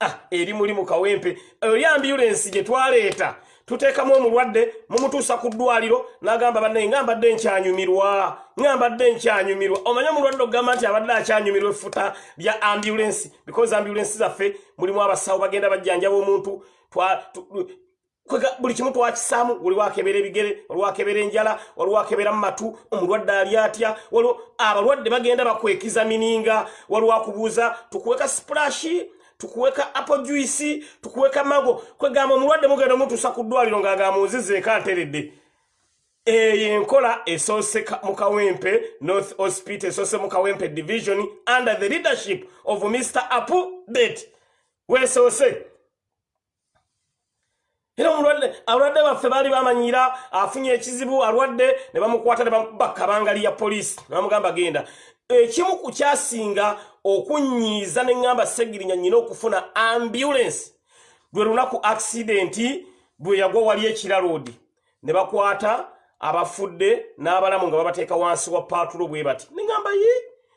Ah, eri muli mu kawempe. Eri ambulensi gye twaleeta tuteekamu omulwadde mumutuusa ku ddwaliro n'agamba bannaye nga mbadde nkyanyumirwa nga mbadde nkyanyumirwa. Omanye omulwadde okugamba nti abadde akyanyumirwa effuta lya ambulensi because ambulensi zaffe mulimu abasawo bagenda bajjanjaba omuntu buli kimu twakisaamu waliwo akebera ebigere waliwo akebera enjala waliwo akebera mu matu omulwadde ali atya waliwo abalwadde bagenda bakwekiza mininga waliwo akubuuza tukuweka splashi tukuweka apple juice tukuweka mago kwegamba omulwadde mugenda omutuusa ku ddwaliro ng'agamba muzizeeko anteredde eyo enkola esoose mu kawempe north hospital esoose mu kawempe division under the leadership of mr apple det weesoose era abalwadde baffe baali bamanyira afunye ekizibu alwadde ne bamukwata ne bakabanga lya poliisi ne bamugamba genda. Ekimu ku kyasinga okunyiiza ne ŋŋamba segirinya nnyina okufuna ambulensi lwe lunaku akisidenti bwe yagwa wali ekiraloodi ne bakwata abafudde n'abalamu nga babateeka wansi wa paatulo bwe bati ne ŋŋamba ye?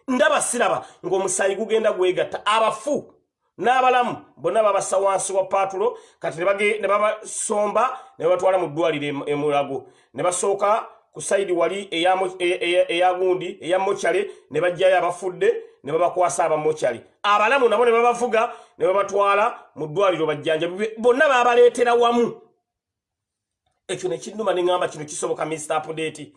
Ndaba siraba ng'omusaayi gugenda gwegatta abafu n'abalamu bonna babassa wansi wa paatulo kati ne babasomba ne babatwala mu ddwaliro emulago ne basooka ku saidi wali eyagundi eya mokyale ne bajjayo abafudde ne babakwasa abamokyale abalamu nabo ne babavuga ne babatwala mu ddwaliro bajjanja bonna babaleetera wamu. Ekyo nekinnuma neŋŋamba kino kisoboka mr update.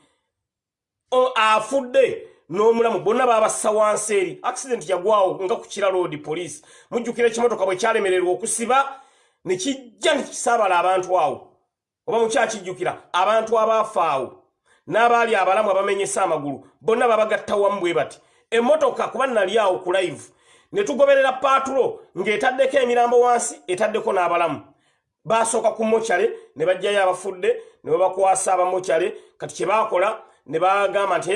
Afudde n'omulamu bonna babassa wansi eri. Accident yagwawo nga ku kira road police. Mujjukira ekimotoka bwe kyalemererwa okusiba ne kijja ne kisaabala abantu awo. Oba mukyakijjukira abantu abaafa awo. N'abaali abalamu abamenyesa amagulu bonna babagatta wamu bwe bati emmotoka kuba nali awo ku live ne tugoberera paatulo ng'etaddeko emirambo wansi etaddeko n'abalamu. Baasooka ku mokyale ne bajjayo abafudde ne babakwasa abamokyale kati kye baakola ne bagamba nti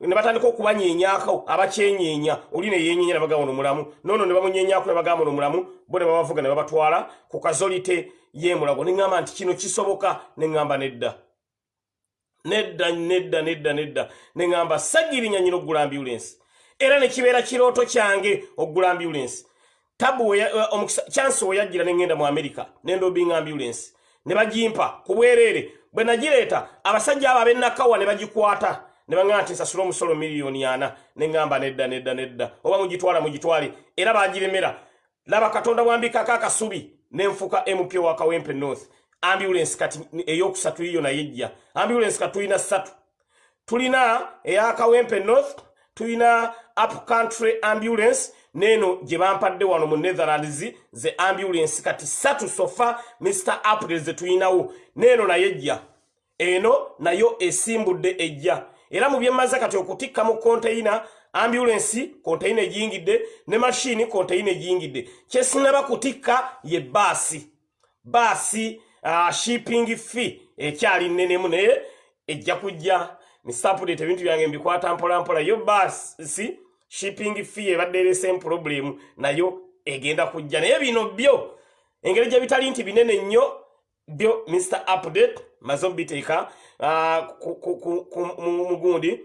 ne batandika okubanyenyako abakyenyenya oli ne yenyenya ne bagamba ono mulamu noono ne bamunyenyako ne bagamba ono mulamu bo ne babavuga ne babatwala ku kazolite y'emulago ne ŋŋamba nti kino kisoboka ne ŋŋamba nedda. Nedda nedda nedda nedda. Ne ŋŋamba sagirinya nyina okugula ambulensi era ne kibeera kirooto kyange okugula ambulensi tabu chansi we yajjira ne ŋŋenda mu amerika nendobinga ambulensi ne bagimpa ku bwereere. Bwe nagireeta abasajja abo ab'enakawa ne bagikwata ne baŋŋamba nti nsasula omusolo miliyoni ana ne ŋŋamba nedda nedda nedda. Oba mugitwala mugitwale. Era bagiremera laba katonda bwambikako akasubi nenfuka mp wa kawempe north. Ambulance kati eyokusatu yiyo naye ejja. Ambulance kati tulina ssatu. Tulina eya kawempe north tulina up country ambulance neeno gye bampadde wano mu netherlands ze ambulance kati ssatu sofa mr april ze tulinawo neeno naye ejja. Eno nayo esimbudde ejja era mu byemmaze kati okutikka mu konteyina ambulensi konteyina egiyingidde ne mashini konteyina egiyingidde kyesinaba kutikka ye baasi baasi uh, shipping fee ekyali nnenemu naye ejja kujja. Nisapudete ebintu byange mbikwata mpolampola yo baasi shipping fee ebadde eresemu problemu nayo egenda kujja. Naye bino byo engeri gye bitali nti binene nnyo byo mr update maze omubiteeka uh, mugundi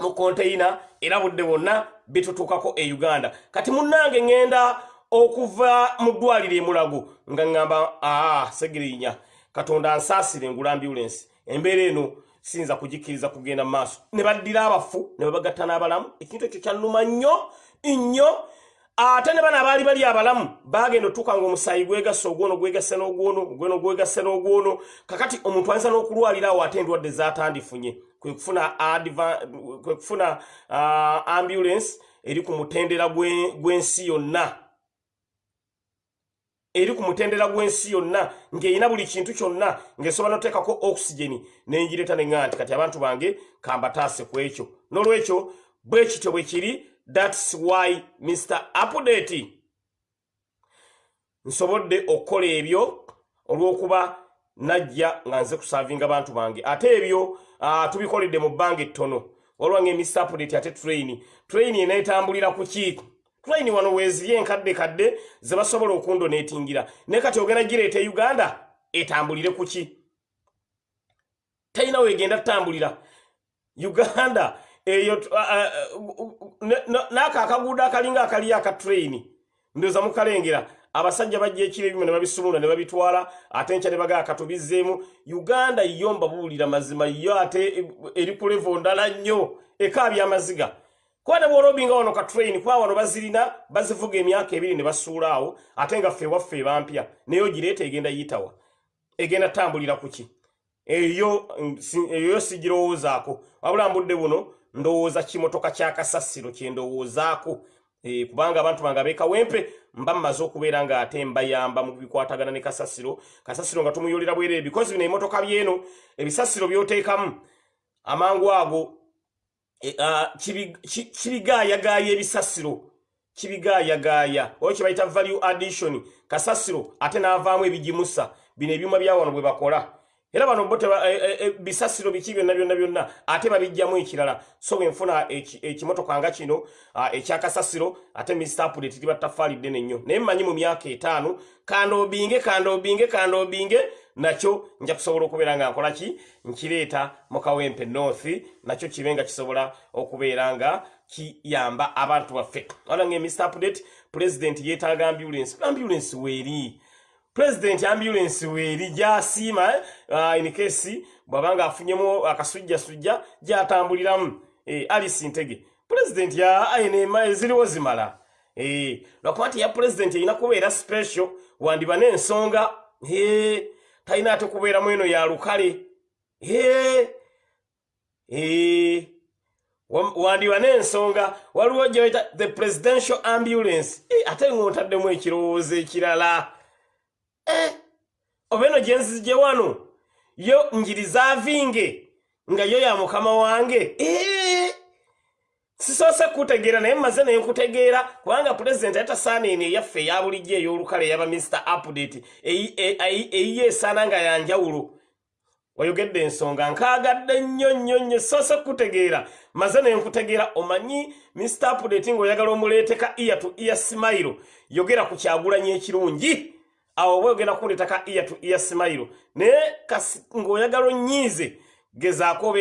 mu konteyina era budde bwonna bitutuukako e uganda. Kati munnange ŋŋenda okuva mu ddwaliro emulago nga ŋŋamba aa segirinya katonda ansaasire engula ambulensi embeera eno siyinza kugikkiriza kugenda mu maaso. Ne baddira abafu ne babagatta n'abalamu ekintu ekyo kyannuma nnyo nnyo ate ne bano abaali bali abalamu bagenda otuuka nga omusaayi gwegasse ogwono gwegasse n'ogwono ogwono gwegasse n'ogwono. Kakati omuntu ayinza n'okulwalira awo ate endwadde zatandifunye kwe kufuna uh, ambulance eri ku mutendera gw'ensi yonna. Eri ku mutendera gw'ensi yonna ng'erina buli kintu kyonna ng'esobola noteekako oxygeni nengireeta neŋŋa nti kati abantu bange kambataase ku ekyo. N'olwekyo bwe kityo bwe kiri thats why mr update. Nsobodde okukola ebyo olw'okuba najja nga nze kusaavinga bantu bange. Ate ebyo uh, tubikoledde mu bbanga ettono olwange mr update ate train. Train eneetambulira ku ki? Train wano weeziri enkadde kadde ze basobola okundoneetingira naye kati ogenda gireeta e uganda etambulire ku ki? Talina weegenda tutambulira uganda eyo n'ako akaguudo akalinga akaliyo aka train. Ndowooza mukalengera abasajja bajja ekiro ebimu ne babisumula ne babitwala ate nkya ne bagaa katubizzeemu uganda yo mbabuulira mazima yo ate eri ku levo ndala nnyo. Ekaabya amaziga kuba ne bwolobinga wano ka train kuba wano bazirina bazivuga emyaka ebiri ne basuula awo ate nga ffe waffe ebampya naye ogireeta egenda yitawa. Egenda tambulira ku ki? Eyo eyo sigirowoozaako wabula mbudde buno ndowooza kimotoka kyakasasiro kyendowoozaako e, kubanga abantu bange abekawempe mba mmaze okubeera nga ate mbayamba mu bikwatagana ne kasasiro. Kasasiro nga tumuyolera bwerere bikozi bino ebimotoka byeno ebisasiro byoteekamu amangu ago e, uh, kibigaayagaaya ebisasiro kibigaayagaaya oyo kye bayita value addition kasasiro ate n'avaamu ebigimusa. Bino ebyuma bya wano bwe bakola era bano bo bisasiro biki byonna byonna byonna ate babijjamu ekirala. So bwe nfuna ekimotoka nga kino ekyakasasiro ate misitapuleti liba ttaffaali ddene nnyo. Naye mmanyi mu myaka etaano kandoobinge kandoobinge kandoobinge nakyo nja kusobola okubeera nga nkola ki? Nkireeta mu kawempe north nakyo kibe nga kisobola okubeera nga kiyamba abantu baffe. Wala nga update president yeetaaga ambulance ambulance weeri president ambulance weeri gyasiima uh, inikesi bw'abanga afunyemu akasujjasujja gyatambuliramu. Eh, alice ntege president ya ayinema eziriwo zimala. Eh, lwakuba nti ya president erina kubeera special wandiba n'ensonga eh, talina ate kubeeramu eno ya lukale eh, eh, wandiba n'ensonga waliwo gyebaita the presidential ambulance. Eh, ate ng'otaddemu ekirowoozo ekirala. eh, oba eno gyenzije wano yo ngirizaavinge nga yo ya mukama wange. Eh, sisoose kutegeera naye mmaze naye nkutegeera kubanga pulezidenti ayatasaana eno eyaffe eya bulijjo ey'olukale eyaba mr update eyiye esaana nga yanjawulo wayogedde ensonga nkaagadde nnyo nnyo nnyo soose kutegeera. Maze naye nkutegeera omanyi mr update ng'oyagala omuleeteka iya tu iya simayiro yogera ku kyagulanyi ekirungi awo bwe ogenda kundeetaka iya tu iya simayiro naye ng'oyagala onnyiize gezaako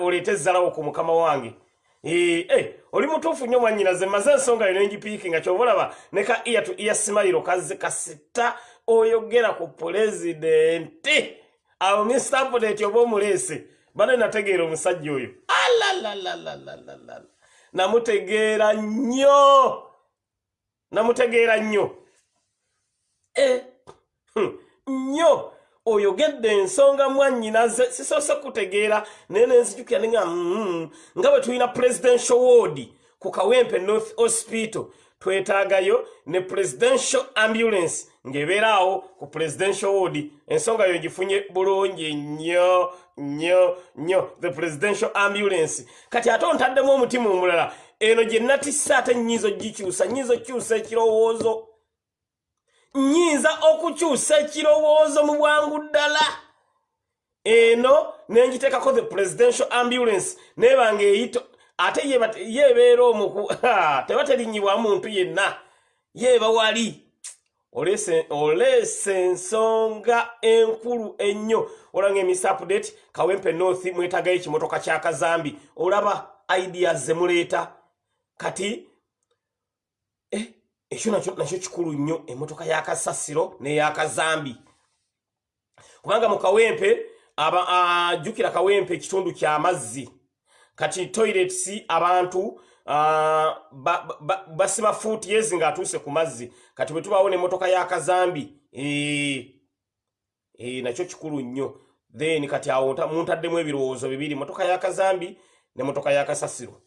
oleete ezzalawo ku mukama wange. Eh, oli mutuufu nnyo mwannyinaze mmaze ensonga yo nengipiikinga kyobalaba ne ka iya tu iya simayiro kasita oyogera ku pulezidenti. Awo misitapuleti oba omuleese bane nategeera omusajja oyo. Alalalalalalala namutegeera nnyo namutegeera nnyo. Nnyo. Oyogedde ensonga mwannyinaze sisoose kutegeera. Naye nenzijukira ninga mm, nga bwe tulina presidential ward ku kawempe north hospital twetaagayo ne presidential ambulance ng'ebeeraawo ku presidential ward. Ensonga yo gifunye bulungi nnyo nnyo nnyo. The presidential ambulance. Kati ate ontaddemu omutima omulala eno gye natisse ate nnyinza ogikyusa nnyinza okukyusa ekirowoozo nnyinza okukyusa ekirowoozo mu bwangu ddala. Eno nengiteekako the presidential ambulance nebanga eyito ate yeebeera omuku tebaterinnyibwa muntu yenna yeeba wali. Oleese ensonga enkulu ennyo. Olanga emis update kawempe north mwetagayo ekimotoka kyakazambi olaba ideas zemuleeta kati eh, ekyo nakyo kikulu nnyo emmotoka y'akasasiro n'eyakazambi kubanga mu kawempe ajjukira kawempe ekitundu ky'amazzi kati toilets abantu basiba fuuti yezi ng'atuuse ku mazzi. Kati bwe tubaawo n'emmotoka y'akazambi nakyo kikulu nnyo. Then kati awo muntaddemu ebirowoozo bibiri motoka y'akazambi ne motoka y'akasasiro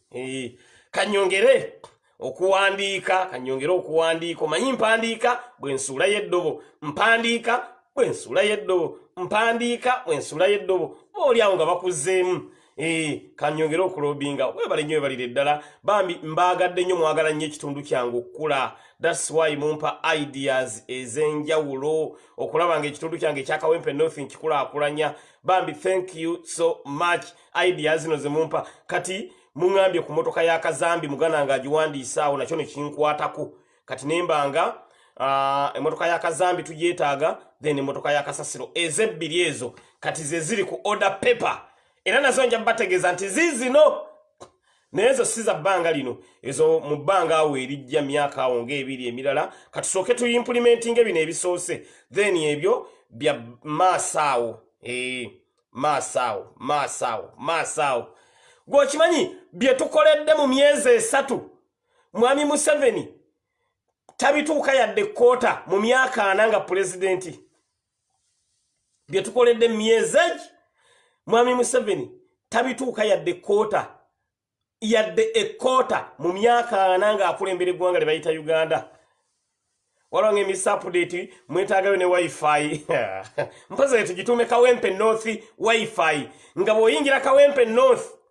kanyongere okuwandiika kanyongere okuwandiika omanyi mpandiika bwensuulayo eddobo mpandiika bwensuulayo eddobo mpandiika bwensuulayo eddobo boolyawo nga bakuzzeemu. Ee kanyongere okulobinga webale nnyo webalire ddala. Bambi mbaagadde nnyo mwagala nnyo ekitundu kyange okukula. Thats why mumpa ideas ez'enjawulo. Okulaba nga ekitundu kyange ekyakawempe north nkikulaakulanya bambi thank you so much. Ideas zino zemumpa kati muŋambye ku motoka y'akazambi muganda nga agiwandiise awo nakyo nekinkwatako kati nembanga emotoka y'akazambi tugyetaaga then emotoka y'akasasiro ezebbiri ezo kati ze ziri ku order paper. Era nazo nja bategeeza nti zizino naye ezo si za bbanga lino. Ezo mu bbanga awo erijja myaka awo ngaebiri emirala katusooke tuimplementinga bino ebisoose. Then ebyo bya maaso awo maaso awo maaso awo maaso awo gweokimanyi bye tukoledde mu myezi esatu mwami museveni tabituuka yadde koota mu myaka ana nga pulezidenti. Bye tukoledde mu myezi egi mwami museveni tabituuka yadde koota yadde ekoota mu myaka ana ng'akulembera eggwanga lye bayita uganda. Walonga emisapudeti mwetaagayo ne wifi. Mpozi tugituume kawempe north wifi nga bw'oyingira kawempe north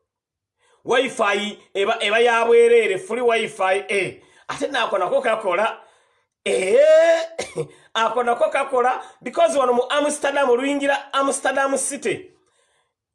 wifi eba, eba yabwereere fuli wifi e. Ate naako nako kakola ee ako nako kakola because wano mu amsterdam oluyingira amsterdam city.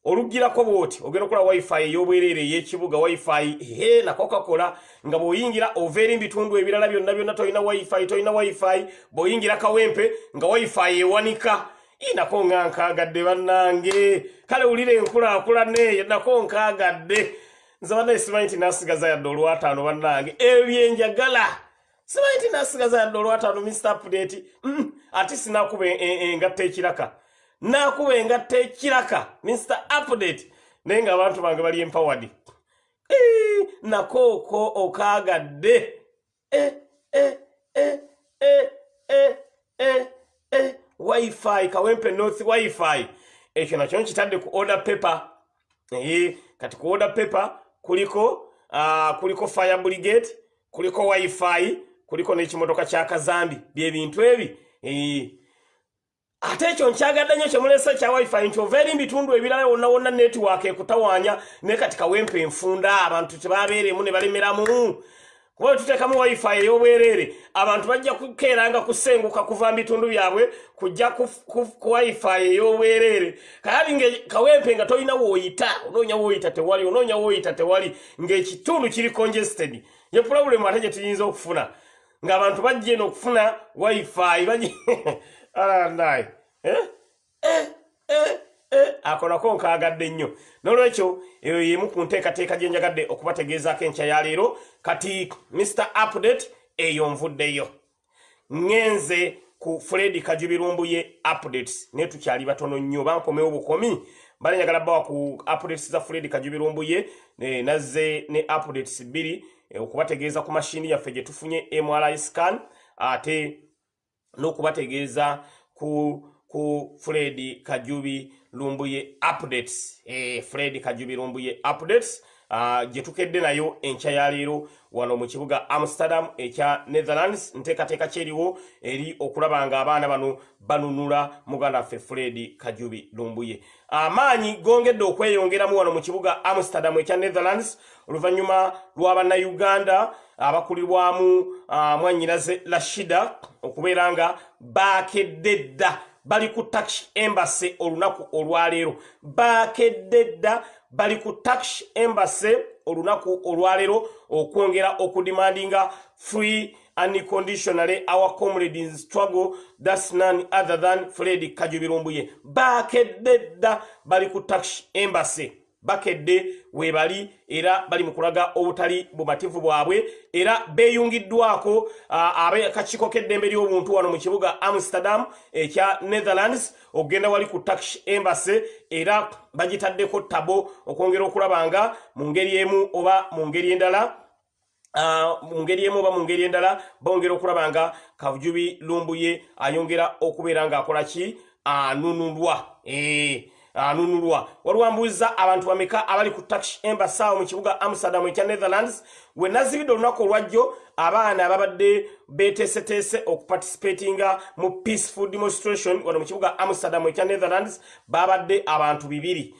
Olugirako bwoti ogenda okola wifi ey'obwereere ey'ekibuga wifi he nako kakola nga bw'oyingira ova eri mubitundu ebirala byonna byonna tolina wifi tolina wifi bw'oyingira kawempe nga wifi ewanika. Nako nga nkaagadde bannange. Kale wulira enkulaakulana eyo nako nkaagadde nze bannaye simanyi nti nasigaza yadde olwataano bannange. Ebyo byenjagala simanyi nti nasigaza yadde olwataano mr update. Ate sinakuba engatta ekiraka. Nakuba engatta ekiraka mr update. Naye nga abantu bange bali empoward nakooko okaagadde. Eh. wifi kawempe north wifi. Ekyo nakyo nkitadde ku order paper. Kati ku order paper kuliko uh, kuliko fire brigade kuliko wifi kuliko n'ekimotoka kya kazambi. Byebintu ebi. Ee ate ekyo nkyagadde nnyo kyemulesa kya wifi nti ova eri mubitundu ebirala wonna wonna netiwaaka ekutawaanya naye kati kawempe enfunda abantu tebabeeremu ne balemeramu kuba tuteekamu wifi ey'obwereere abantu bajja kukeeranga kusenguka kuva mu bitundu byabwe kujja ku wifi ey'obwereere. Kayali nga kawempe nga tolina wooyita onoonya wooyita tewali onoonya wooyita tewali ng'ekitundu kiri congested ye pulobulemu ate gye tuyinza okufuna ng'abantu bajja eno okufuna wifi alandayi eh? eh, eh. Ako nako nkaagadde nnyo. Nolwekyo eyo yemu ku nteekateeka gye njagadde okubategeezaako enkya ya leero kati mr update eyo nvuddeyo. Ŋŋenze ku fred kajubirumbuye updates. Naye tukyali batono nnyo bankomewo bukomi. Mbale njagala bbawa ku updates za fred kajubirumbuye nazze ne updates bbiri eh, okubategeeza ku mashini yaffe gye tufunye mri scan ate n'okubategeeza ku ku fred kajubi lumbuye updates. Eh, fred kajubi lumbuye updates gye tukedde nayo enkya ya leero. Wano mu kibuga amsterdam ekya netherlands nteekateeka kyeriwo eri okulaba nga abaana bano banunula muganda waffe fred kajubi lumbuye. Amaanyi gongedde okweyongeramu wano mu kibuga amsterdam ekya netherlands. Oluvannyuma lw'abannayuganda abakulirwamu uh, mwanyinaze rashida okubeera nga bakedde dda bali ku tax embassy olunaku olwaleero. Bakedde dda bali ku tax embassy olunaku olwaleero okwongera okudemandinga free unconditionally our comrade in struggle thats none other than fred kajubirumbuye. Bakedde dda bali ku tax embassy bakedde webali era bali mu kulaga obutali bumativu bwabwe era beeyungiddwako uh, abakakiiko k'eddembe ly'obuntu wano mu kibuga amsterdam ekya netherlands okugenda wali ku tax embassy era bagitaddeko tabo okwongera okulaba nga mu ngeri emu oba mu ngeri endala Uh, mu ngeri emu oba mu ngeri endala bongera okulaba nga kajubi lumbuye ayongera okubeera ng'akola ki? Anunulwa anunulwa. Waliwambuuza abantu bameka abali ku tax embassy awo mu kibuga amsterdam ekya netherlands. We nazibidde olunaku olwajjo abaana ababadde beteeseteese okuparticipatinga mu peaceful demonstration wano mu kibuga amsterdam ekya netherlands. Babadde abantu bibiri.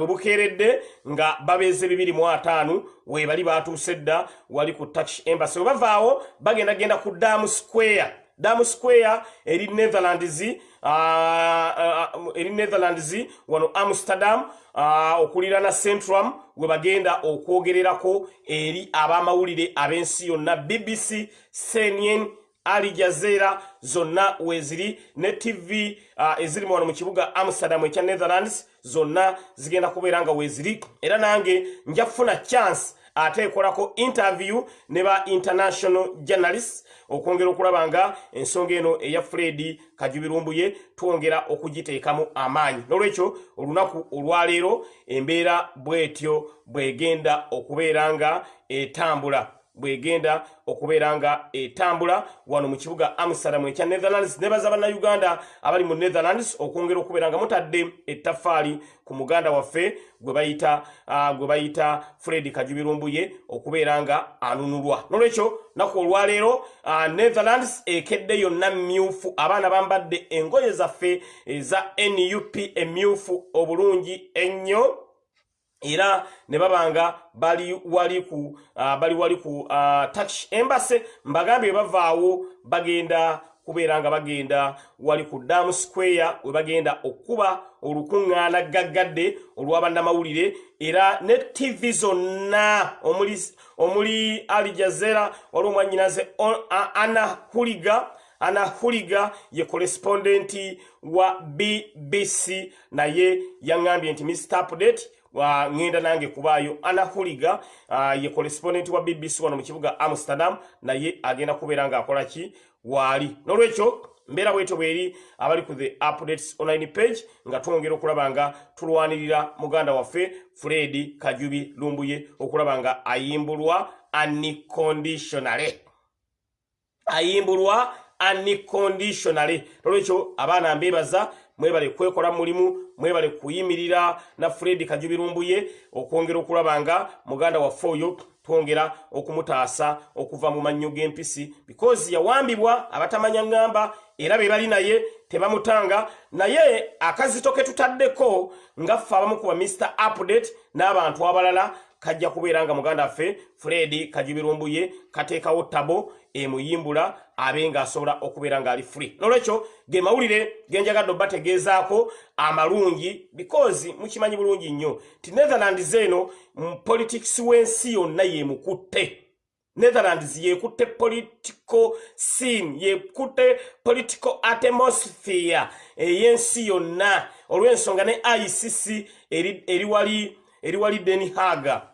We bukeeredde nga babeeze bibiri mu ataano webali batuuse dda wali ku tax embassy. We bavaawo bagenda genda ku dam square dam square eri netherlands uh, uh, eri netherlands wano amsterdam uh, okuliraana centrum we bagenda okwogererako eri abamawulire ab'ensi yonna. Bbc cnn ali jazera zonna weziri ne tv eziri wano mu kibuga amsterdam ekya netherlands zonna zigenda kubeera nga weziri era nange njafuna chance ate ekolako interview ne ba international journalists okwongera okulaba nga ensonga eno eya fred kajubirumbuye twongera okugiteekamu amaanyi. Nolwekyo olunaku olwaleero embeera bwetyo bwegenda okubeera nga etambula bwegenda okubeera nga etambula wano mu kibuga amsterdam ekya netherlands. Nebaza bannayuganda abali mu netherlands okwongera okubeera nga mutadde ettafaali ku muganda waffe gwe bayita uh, fred kajubirumbuye okubeera nga anunulwa. Nolwekyo naku olwaleero uh, netherlands ekedde yonna myufu. Abaana bambadde engoye zaffe eza nup emyufu obulungi ennyo era ne babanga bali wali ku uh, bali wali ku uh, tax embassy. Mbagambye bavaawo bagenda kubeera nga bagenda wali ku dam square we bagenda okuba olukuŋŋaana gaggadde olw'abannamawulire era ne tv zonna omuli, omuli ali jazera wali omwanyinaze ana huliga anahuliga ye korespondenti wa bbc naye yaŋŋambye nti mr update ŋŋenda nange kubaayo anahuliga uh, ye korespondenti wa bbc wano mu kibuga amsterdam naye agenda kubeera ng'akola ki? Waali n'olwekyo mbeera bwetyo bweri abali ku the updates online page nga twongera okulaba nga tulwanirira muganda waffe fred kajubi lumbuye okulaba nga ayimbulwa aniconditionale ayimbulwa aniconditionale nolwekyo abaana mbebaza mwebale kwekola mulimu mwebale kuyimirira na fred kajubi lumbuye okwongera okulaba nga muganda waffe oyo twongera okumutaasa okuva mu mannyo g'empisi. Because yawambibwa abatamanya ŋŋamba era be bali naye tebamutanga. Naye akazito ke tutaddeko nga ffe abamu kuba mr update n'abantu abalala kajja kubeera nga muganda waffe fred kajubirumbuye kateekawo tabo emuyimbula abe ng'asobola okubeera ng'ali free. Nolwekyo ge mawulire genjagadde obbategeezaako amalungi because mukimanyi bulungi nnyo ti netherlands eno politics w'ensi yonna yemukutte. Netherlands yekutte political scene yekutte political atmosphere ey'ensi yonna. Olw'ensonga ne icc eri, wali deni haga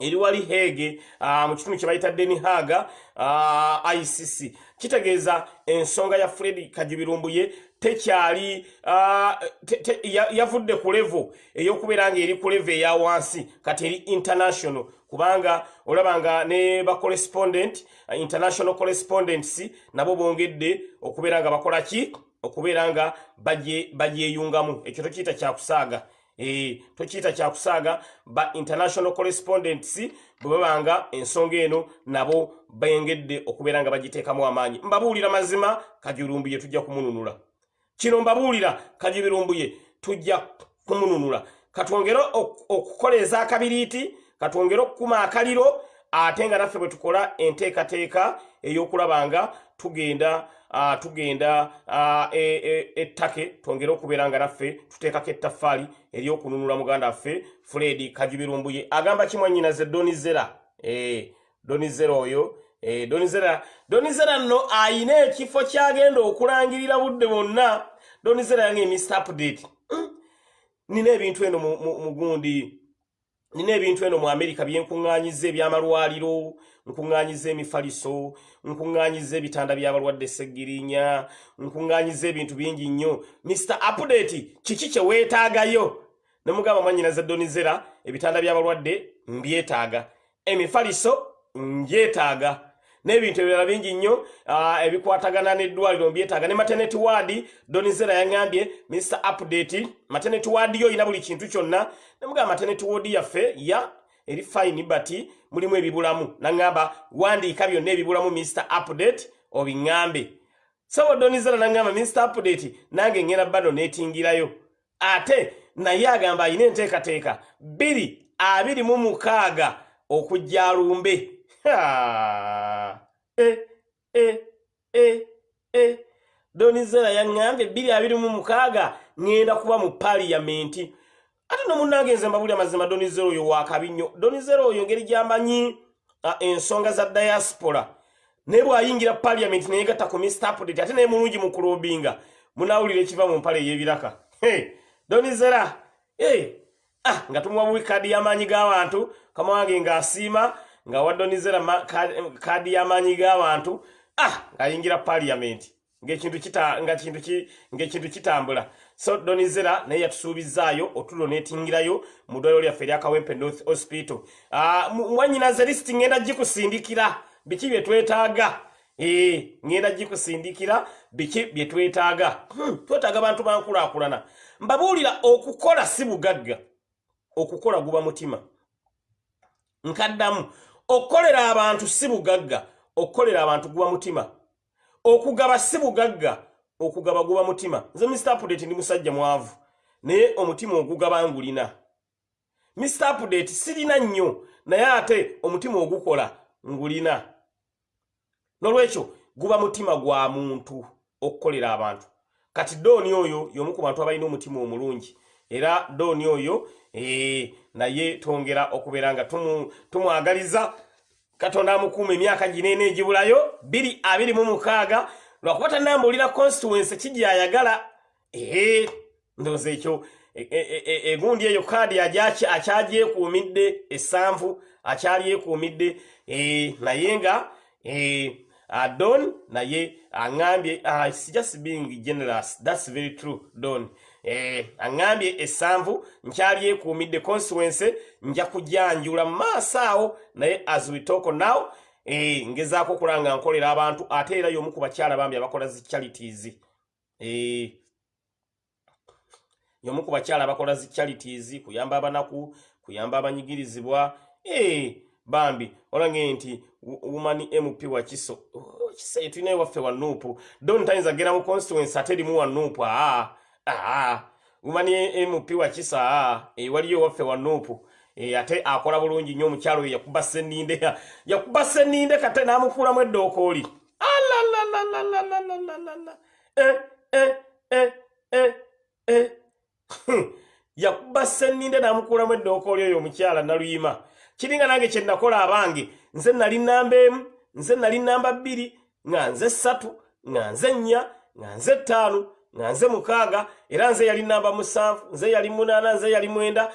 eri wali hege uh, mu kitundu kye bayita deni haga uh, icc kitegeeza ensonga ya fred kajubirumbuye tekyali uh, te, te, yavudde ya ku levo ey'okubeera nga eri ku levo eya wansi kati eri international. Kubanga olaba nga ne bacorrespondent uh, international correspondents nabo bongedde okubeera nga bakola ki? Okubeera nga bagyeyungamu. Ekyo tokiyita kyakusaaga tokiyita kyakusaaga ba international correspondents bwe babanga ensonga eno nabo bengedde okubeera nga bagiteekamu amaanyi. Mbabuulira mazima kajulumbuye tujja kumununula. Kino mbabuulira kajubirumbuye tujja kumununula. Katwongere okukola ezakabiriiti katwongere okukuma akaliro ate nga naffe bwe tukola enteekateeka ey'okulaba nga tugenda tugenda uh, ettake e, e, twongere okubeera nga naffe tuteekako ettaffaali ery'okununula muganda waffe fred kajubirumbuye agamba kimwannyinaze donizera e, donizera oyo e, donizera donizera nno ayina ekifo kyagenda okulangirira budde bwonna. Donizera yange mr update. Mm. nina ebintu eno mugundi mu, mu nina ebintu eno mu amerika byenkuŋŋaanyiza ebyamalwaliro nkuŋŋaanyiza emifaliso nkuŋŋaanyiza ebitanda by'abalwadde seggirinya nkuŋŋaanyiza ebintu bingi nnyo. Mr update kiki kye weetaagayo? Ne mugamba mwanyinaza donizera ebitanda by'abalwadde mbyetaaga emifaliso ngyetaaga n'ebintu ebirala bingi nnyo ebikwatagana n'eddwaliro mbyetaaga. Ne maternity ward donizera yaŋŋambye mr update maternity ward yo olina buli kintu kyonna. Nemugamba maternity ward yaffe ya eri fine but mulimu ebibulamu. Naŋŋamba wandiika byonna ebibulamu mr update obiŋŋambe. Sabo donizera naŋŋamba mr update nange ŋŋenda bano neetingirayo ate naye agamba alina enteekateeka bbiri abiri mu mukaaga okujja alumbe donizera yaŋŋambye bbiri abiri mu mukaaga ŋŋenda kuba mu paliyamenti ate nomunange nze mbabuli amazima donizera oyo wakabi nnyo. Donizera oyo ngeri gyambanyi ensonga za diaspora. Naye bw'ayingira paliyamenti neyegatta ku mistapdate ate naye mulungi mu kulobinga munawulira ekiva mu mpale ey'ebiraka donizera ah, nga tumuwa buwi kaadi y'amaanyi g'abantu kama wange ng'asiima nga wadonizera kaadi y'amaanyi g'abantu ah ng'ayingira paliyamenti ng'ekintu kitambula. So donizera naye yatusuubizaayo otulo neetingirayo mu ddwaliro lyaffe eryakawempe north hospital. Ah, mwanyinaze lisiti ŋŋenda gikusindikira biki bye twetaaga? Ee ŋŋenda gikusindikira biki bye twetaaga? Hmm, twetaaga bantu bankulaakulana. Mbabuulira okukola si bugagga. Okukola guba mutima. Nkaddamu okukolera abantu si bugagga okukolera abantu guba mutima. Okugaba si bugagga okugaba guba mutima. Nze mr update ndi musajja mwavu naye omutima ogugaba ngulina. Mr update sirina nnyo naye ate omutima ogukola ngulina. Nolwekyo guba mutima gwa muntu okukolera abantu. Kati dooni oyo y'omu ku bantu abalina omutima omulungi era dooni oyo ee naye twongera okubeera nga tumwagaliza. Katonda amukuuma emyaka gineena egibulayo 226 lwakuba tanambulira constituency kijayagala ee ndowooza ekyo e- e- e- egundi eyo kaadi akyagyekuumidde essanvu akyalyekuumidde naye nga don naye aŋambye uh, just being generous thats very true don eh, aŋambye essanvu nkyalyekuumidde constituency nja kujanjula mu maaso awo naye as we talk now eh, ngezaako okulaba nga nkolera abantu ate era y'omu ku bakyala bambi abakola zi charities. Eh, y'omu ku bakyala abakola zi charities kuyamba abanaku kuyamba abanyigirizibwa. Eh, bambi olange nti wo- woman mp wakiso Oh, kisa tulina ewaffe wa nuupu. Don tayinza gera mu constituency ate erimu wa nuupu aa mumanyi mp wakisa e, waliyo waffe wa nuupu e, ate akola bulungi nnyo omukyalo oyo yakuba seninde yakuba seninde kate n'amukuulamu eddookoli e, yakuba seninde n'amukuulamu eddookoli oyo omukyala naluyima. Kiringa nange kye nakola abange nze nali namba emu nze nali namba bbiri nga nze ssatu nga nze nnya nga nze ttaano nga nze mukaaga era nze yali namba musanvu nze yali munaana nze yali mwenda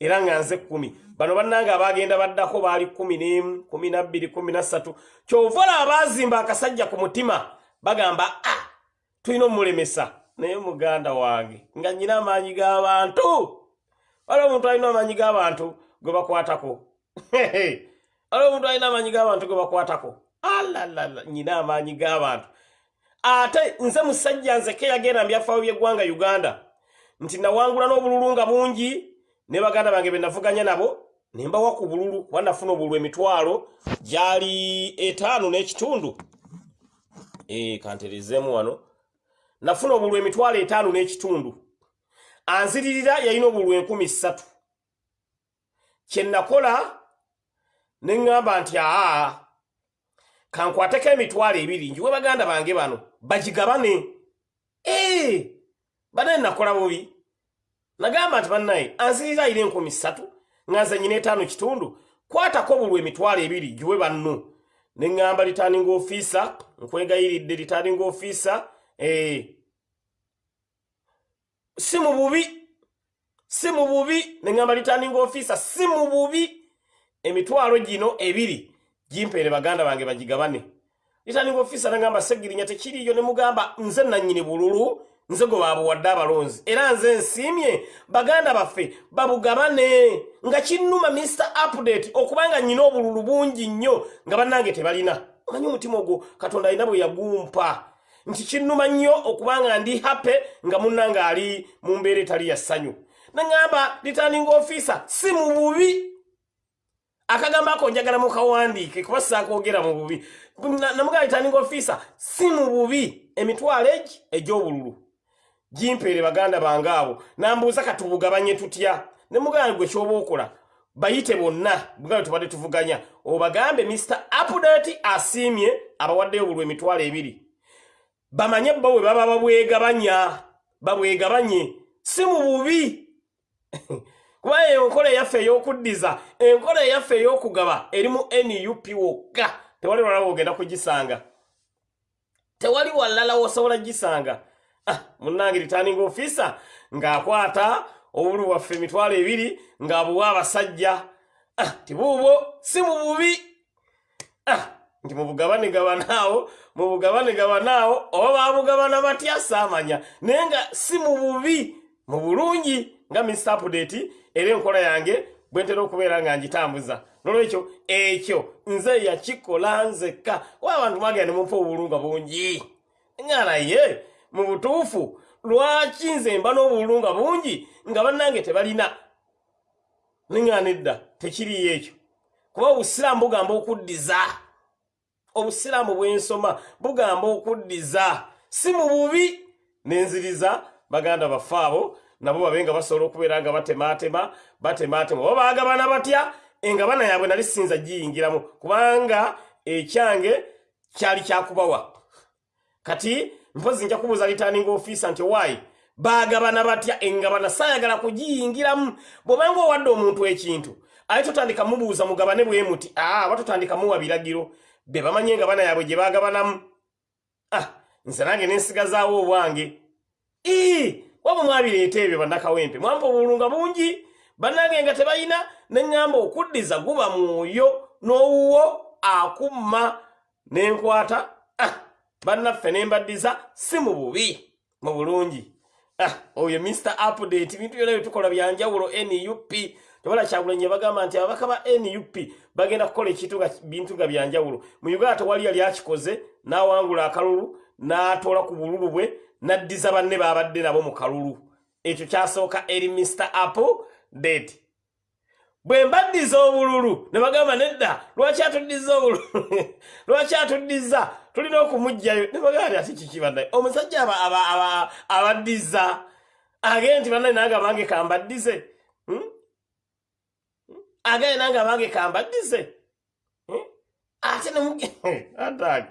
era nga nze kkumi. Bano bannange abagenda baddako baali kumi n'emu kumi nabbiri kumi na ssatu kyova olaba baazimba akasajja ku mutima bagamba a tulina omulemesa naye muganda wange nga nnyina amaanyi g'abantu waliwo omuntu alina amaanyi g'abantu gwe bakwatako? Waliwo omuntu alina amaanyi g'abantu gwe bakwatako? Alalala nyina amaanyi g'abantu ate nze musajja nzeke yagenda mu byafaayo by'eggwanga uganda nti nawangula n'obululu nga bungi ne baganda bange be navuganya nabo ne mbawa ku bululu kuba nafuna obululu emitwalo gyali etaano n'ekitundu. Eh, kanterezeemu wano. Nafuna obululu emitwalo etaano n'ekitundu. Anziririra yalina obululu enkumi ssatu. Kye nakola ne ŋŋamba nti aa kankwateko emitwalo ebiri. Njiwe baganda bange bano bagigabane ee banaye nakola bubi. Nagamba nti bannaye anzirira ayina enkumi ssatu nga nze nyina etaano kitundu kwatako obulwa emitwalo ebiri giwe banno. Ne ŋŋamba litaaninga ofiisa nkwegayiridde litaaninga ofiisa ee si mu bubi si mu bubi ne ŋŋamba litaaninga ofiisa si mu bubi. Emitwalo gino ebiri gimpeere baganda bange bagigabane litaaninga ofiisa nagamba segirinya tekiriyo ne mugamba nze nannyini bululu nze gwe babuwadde abalonzi. Era nze nsiimye baganda baffe babugabane nga kinnuma mr update okubanga nnyina obululu bungi nnyo nga bannange tebalina. Omanyi omutima ogwo katonda alina bwe yagumpa. Nti kinnuma nnyo okubanga ndi hape nga munnange ali mu mbeera etali ya ssanyu. Naŋŋamba returning officer si mu bubi akagambo ako njagala mukawandiike kuba saakoogera mu bubi. Na- namugamba returning officer si mu bubi. Emitwalo egi egy'obululu. Gimpeere baganda bange abo. Nambuuza katubugabanye tutya? Ne muganda gwe kyoba okola bayite bonna. Bugalo tubadde tuvuganya. Obagambe mr update asiimye abawaddeyo obulwa emitwalo ebiri. Bamanye bo bwe baba babwegabanya. Babwegabanye. Si mu bubi kuba enkola eyaffe ey'okuddiza enkola eyaffe ey'okugaba eri mu nup wokka. Tewali walala wogenda kugisanga. Tewali walala wosobola gisanga ah, munnange returning officer ng'akwata obulu waffe emitwalo ebiri ng'abuwa abasajja. Ah, tibuubwo si mu bubi. Ah, nti mubugabanegabanaawo mubugabanegabanaawo oba babugabana batya saamanya. Naye nga si mu bubi mu bulungi. Nga mr update era enkola yange bwe ntera okubeera nga ngitambuza. Nolwekyo ekyo nze yakikola nzekka. Oba abantu mwagenda ne mumpa obulunga bungi? Nga naye mu butuufu lwaki nze mba n'obulunga bungi nga bannange tebalina? Neŋŋana edda tekiriyo ekyo. Kuba obusiraamu bugamba okuddiza. Obusiraamu bwensoma bugamba okuddiza. Si mu bubi nenziriza baganda baffe abo nabo babe nga basobola okubeera nga batemaatema batemaatema. Oba baagabana batya? Engabana yaabwe nali sinza giyingiramu kubanga ekyange kyali kyakubawa. Kati mpozi nja kubuuza litaaninga ofiisa nti waayi baagabana batya? Engabana saayagala kugiyingiramu. Bw'obanga owadde omuntu ekintu aye totandika mubuuza mugabane bwe muti aa aba totandika muwa biragiro? Be bamanye engabana yaabwe gye baagabanamu. Ah nze nange nensigazaawo obwange. Ii wabwe mwabireeta ebyo bannakawempe. Mwampa obulunga bungi bannange nga tebalina neŋŋamba okuddiza guba mwoyo n'owuwo akumma nenkwata ah, bannaffe nembaddiza si mu bubi mu bulungi. Ah, oyo mr update bintu byona byetukola byanjawulo nup tebala kyagulanyi bagamba nti ababaka ba nup bagenda kukola ekintu nga bintu nga byanjawulo mu uganda tewali yali akikoze n'awangula akalulu n'atoola ku bululu bwe n'addiza banne babadde nabo mu kalulu. Ekyo kyasooka eri mr apple date. Bwe mbaddiza obululu ne bagamba nedda lwaki atuddiza obululu? Lwaki atuddiza? Tulina okumugjayo. Ne bagamba nti ati kiki bannaye omusajja aba- aba- aba- abaddiza. Agende nti bannaye nange abange kambaddize Hmm? agende nange abange kambaddize Hmm? ate nemuge atag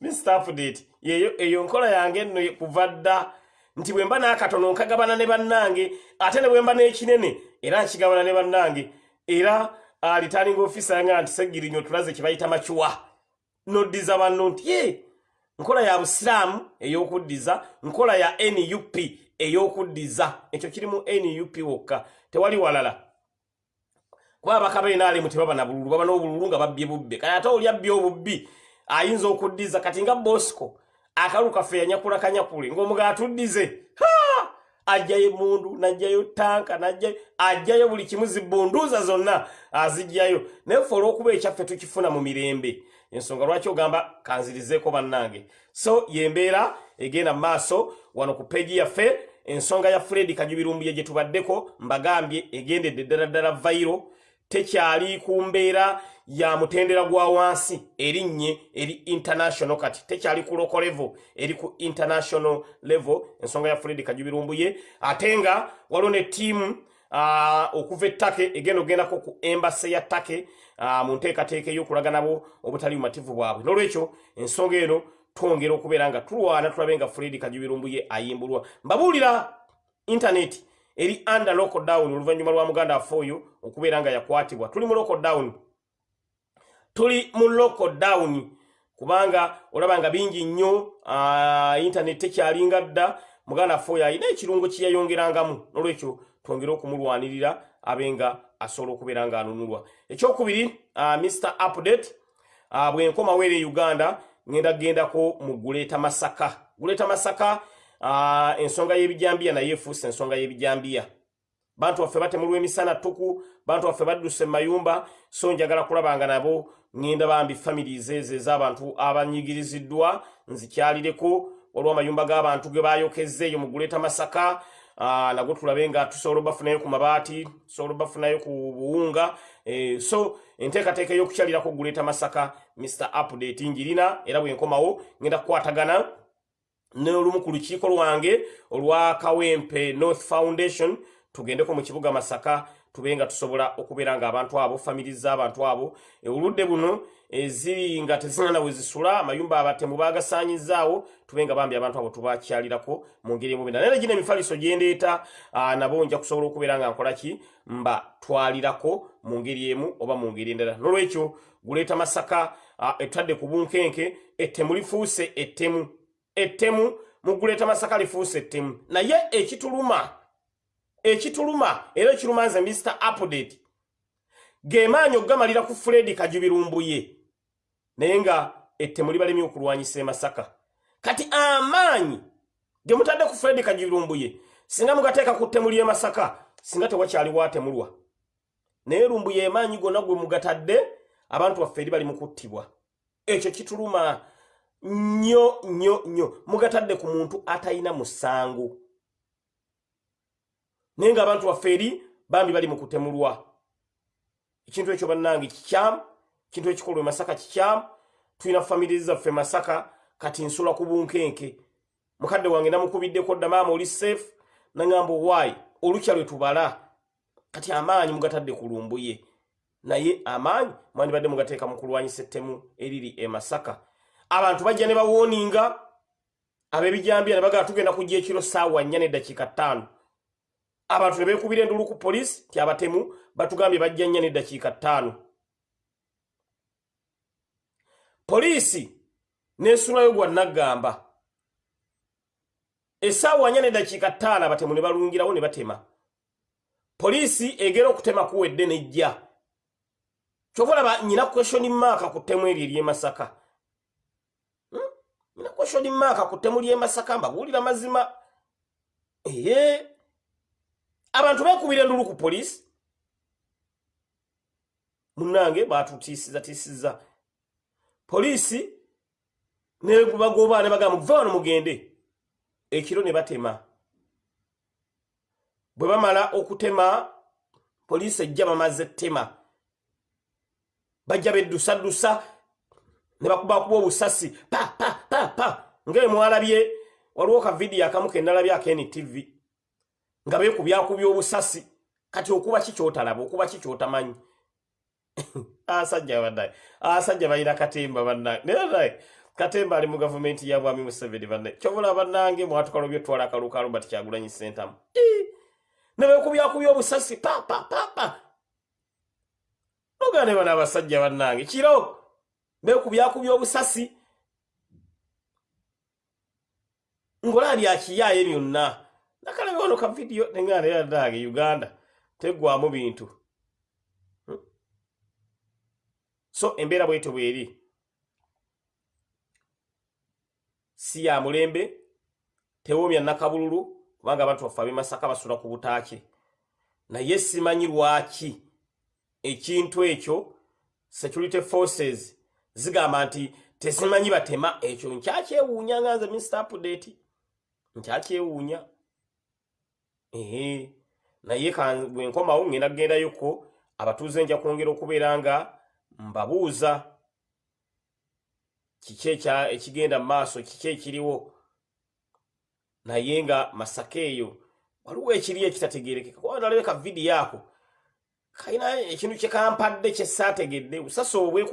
mr update yeyo eyo nkola yange nno kuva dda. Nti bwe mba n'akatono nkagabana ne bannange ate ne bwe mba n'ekinene era nkigabana ne bannange era alitalinga ofisa yanga nti segirinyo tulaze kye bayita makiwa noddiza banno nti ye nkola ya busiraamu ey'okuddiza nkola ya nup ey'okuddiza. Ekyo kiri mu nup wokka. Tewali walala. Kuba abakabenaalimu tebaba na bululu baba n'obululu nga babbye bubbe kale ate oli abbye obubbi ayinza okuddiza kati nga bosco akalu kaffe yanyakula kanyakule ng'omuga atuddize ajjayo emundu najjayo tanka najjayo ajjayo buli kimu zibbunduuza zonna azijjayo naye ffe olw'okuba ekyaffe tukifuna mu mirembe ensonga lwaki ogamba kanzirizeeko bannange? So yembeera egenda mu maaso wano ku peegi yaffe ensonga ya fredi kajubirumbuye gye tubaddeko mbagambye egendedde ddala ddala vairo tekyali ku mbeera ya mutendera gwa wansi erinnye eri international. Kati tekyali ku local level eri ku international level. Ensonga ya fredi kajubirumbuye ate nga waliwo ne ttiimu ah, okuva ettake egenda ogendako ku embase ya ttake ah, mu nteekateeka ey'okulaga nabo obutali bumativu bwabwe. N'olwekyo ensonga eno twongera okubeera nga tulwana tulabe nga fredi kajubirumbuye ayimbulwa. Mbabuulira intaneti eri under lockdown oluvannyuma lwa muganda waffe oyo okubeera nga yakwatibwa. Tuli mu lockdown. Tuli mu lockdown. Kubanga olaba nga bingi nnyo ah, internet tekyalinga dda muganda waffe oyo alina ekirungo kye yayongerangamu. N'olwekyo twongere okumulwanirira abe nga asobola okubeera nga anunulwa ekyokubiri ah, mr update ah, bwe nkomawo eri e uganda ngenda gendako mu guleeta masaka. Guleeta masaka ensonga y'ebijambiya naye efuuse ensonga y'ebijambiya. Bantu baffe batemulwa emisana ttuku bantu baffe badduse mu mayumba so njagala kulaba nga nabo ŋŋenda bambi families ezo ez'abantu abanyigiriziddwa nzikyalireko. Waliwo amayumba g'abantu ge bayokezza eyo mu guleeta masaka. Ah, nago tulabe nga tusobola obafunayo ku mabaati tusobola obafunayo ku buwunga. Eh, so enteekateeka ey'okukyalirako guleeta masaka mr update njirina era bwe nkomawo ŋŋenda kukwatagana n'olumu ku lukiiko lwange olwa kawempe north foundation. Tugendeko mu kibuga masaka tube nga tusobola okubeera nga abantu abo famiri z'abantu abo. Oludde buno eziri nga tezirina we zisula amayumba abatemu bagasaanyizaawo tube nga bambi abantu abo tubakyalirako mu ngeri emubina naye negina emifaliso gyendeeta ah, nabo nja kusobola okubeera nga nkolaki mbatwalirako mu ngeri emu oba mu ngeri endala. N'olwekyo guleeta masaka ah, etutadde ku bunkenke ettemu lifuuse ettemu ettemu mu guleeta masaka lifuuse ettemu. Naye ekituluma ekituluma era ekiruma nze mr update ge maanyi okugamalira ku fredi kajubirumbuye naye nga ettemu libalemye okulwanyisa emasaka kati amaanyi ge mutadde ku fredi kajubirumbuye singa mugateeka ku ttemu ly'e masaka singa tewakyaliwo atemulwa naye lumbuye emaanyi gonna gwe mugatadde abantu baffe eri bali mu kuttibwa. Ekyo kituluma nnyo nnyo nnyo. Mugatadde ku muntu atalina musango. Naye ng'abantu baffe eri bambi bali mu kutemulwa. Ekintu ekyo bannange kikyamu ekintu ekikolwa e masaka kikyamu tulina famire zaffe masaka kati nsula ku bunkenke. Mukadde wange namukubiddeko dda maama oli seefu naŋŋamba owaayi olukya lwe tubala. Kati amaanyi mugatadde ku lumbuye. Naye amaanyi mwandibadde mugateeka mu kulwanyisa ettemu eriri e masaka abantu bajja ne bawooninga ab'ebijambiya ne bagala tugenda kujja ekiro saawa nnya n'eddakiika ttaano. Abantu ne beekubira endulu ku poliisi ti abatemu batugambye bajja nnya n'eddakiika ttaano. Poliisi n'esulayo gwa naggamba. Essaawa nya neddakiika ttaano abatemu ne balungirawo ne batema. Poliisi egera okutema kuwedde nejja. Kyova olaba nyina kweshoni maaka ku ttemu eryo ery'emasaka? Nyina kweshoni maaka ku ttemu ly'emasaka mbabuulira mazima. Eye abantu beekubira endulu ku poliisi. Munnange baatutiisizatiisiza poliisi nebagoba ne bagamba muve wano mugende. Ekiro ne batema. Bwe bamala okutema poliisi ejja bamaze ettema bajja beddusaddusa ne bakubakuba obusasi. Pa pa pa pa. Ngaemwalabye waliwo ka vidiyo akamu kendalabye akNTV nga beekubyakubya obusasi kati okuba ki kyotalaba? Okuba ki kyotamanyi? Asajja bannaye. Asajja balina katemba bannaye. Naye katemba ali mu gavumenti ya mwami museveni bannaye. Kyobula bannange mwatukalwa byotwala akalukalu bati kyagulanyi sentamu ne beekubyakubya obusasi pa pa pa pa. Ogane bano abasajja bannange. Kiro beekubyakubya obusasi. Ngolaali akiyaayo byonna. Nakalabe wano ka vidiyo neŋŋaana yaddaage uganda teggwamu bintu. Hmm? so embeera bwetyo bweri. Si ya mulembe tewoomya nakabululu kubanga abantu baffe ab'emasaka basula ku butaaki naye simanyi lwaki ekintu ekyo security forces zigamba nti tezimanyi batema. Ekyo nkyakyewuunya nga nze mr update. Nkyakyewuunya ee naye bwe nkomawo ŋŋenda kugendayoko abatuuze nja kwongera okubeera nga mbabuuza kiki ekigenda mu maaso kiki ekiriwo. Naye nga masaka eyo waliwo ekiri ekitategerekeka kuba nalabeka vidiyo ako kalina ekintu kyekampadde kyesaategedde busasi obwe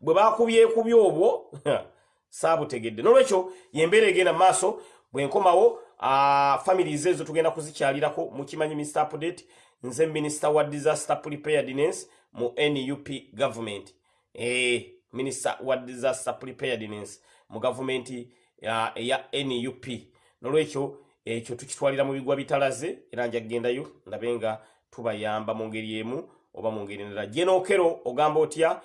bakubyekubya obwo saabutegedde. Nolwekyo yembeera egenda mu maaso bwe nkomawo families ezo tugenda kuzikyalirako. Mukimanyi mr update nze minisita wa disaster preparedness mu nup government. E, minisita wa disaster preparedness mu gavumenti eya nup nolwekyo ekyo tukitwalira mu bigwa bitalaze era nja kugendayo ndabe nga tubayamba mu ngeri emu oba mu ngeri endala. Jenookero ogamba otya?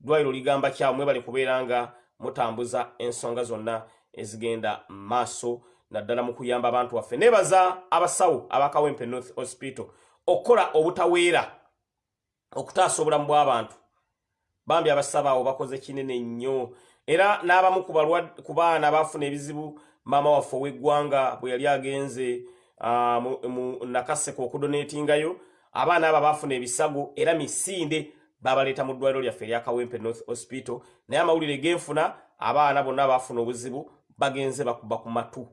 Ddwaliro ligamba kyawe mwebale kubeera nga mutambuza ensonga zonna ezigenda maaso naddala mu kuyamba abantu baffe. Nebaza abasawo abakawempe north hospital okukola obutaweera okutaasa obulamu bw'abantu bambi abasabaawo bakoze kinene nnyo. Era n'abamu ku baana baafuna ebizibu maama waffe ow'eggwanga bwe yali agenze nakaseko okudonetingayo abaana abo baafuna ebisago era misinde babaleeta mu ddwaliro lyaffe eryakawempe north hospital. Naye amawulire genfuna abaana bonna baafuna obuzibu bagenze bakuba ku matu.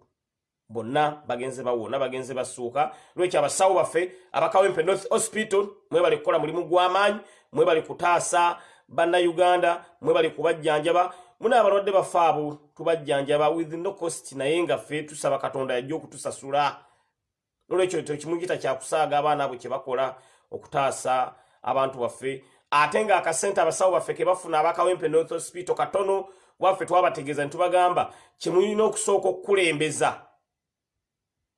Bonna bagenze bawona bagenze basuuka lwekyo abasawo baffe abakawempe north hospital mwebali kukola mulimu gw'amaanyi mwebali kutaasa bannayuganda mwebali kubajjanjaba muna abalwadde baffe abo tubajjanjaba with no cost. Naye nga ffe tusaba katonda yajja okutusasula nolwekyo tekimu kita kyakusaaga abaana abo kyebakola okutaasa abantu baffe. Ate nga akasente abasawo baffe kebafuna abakawempe north hospital katono waffe twabategeeza ne tubagamba kyemulina okusooka okukulembeza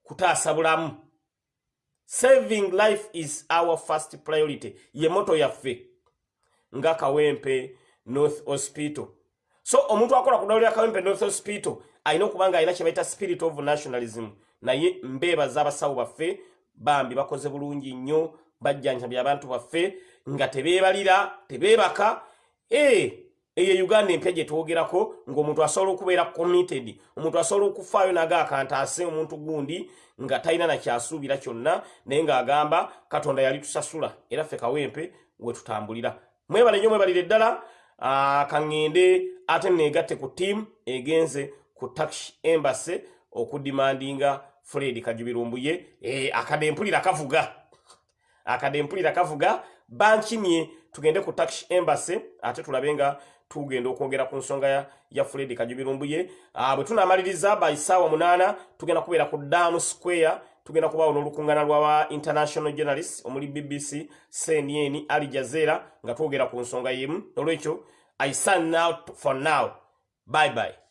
kutaasa bulamu. Saving life is our first priority. Ye moto yaffe nga kawempe north hospital so omuntu akola ku ddwaliro lya kawempe north hospital alina okuba nga alina kye bayita spirit of nationalism. Naye mbeebaza abasawo baffe bambi bakoze bulungi nnyo bajjanjabya abantu baffe nga tebeebalira tebeebaka. Ee eyo uganda empya gye twogerako ng'omuntu asobola okubeera committed omuntu asobola okufaayo naga akantaase omuntu gundi nga talina nakyasuubira kyonna naye ng'agamba katonda yali tusasula era ffe kawempe we tutambulira. Mwebale nnyo mwebalire ddala kaŋŋende ate neegatte ku ttiimu egenze ku tax embassy okudimandinga fred kajubirumbuye e, akadempulira kavuga. Akadempulira kavuga bankimye tugende ku tax embassy ate tulabe nga tugenda okwogera ku nsonga ya, ya fred kajubirumbuye bwe tunamaliriza baisaawa munaana tugenda kubeera ku dam square tugenda kubaawo n'olukuŋŋaana lw'aba international journalist omuli bbc cnn ali jazeera nga twogera ku nsonga yemu. Olwekyo i sign out for now. Bye bye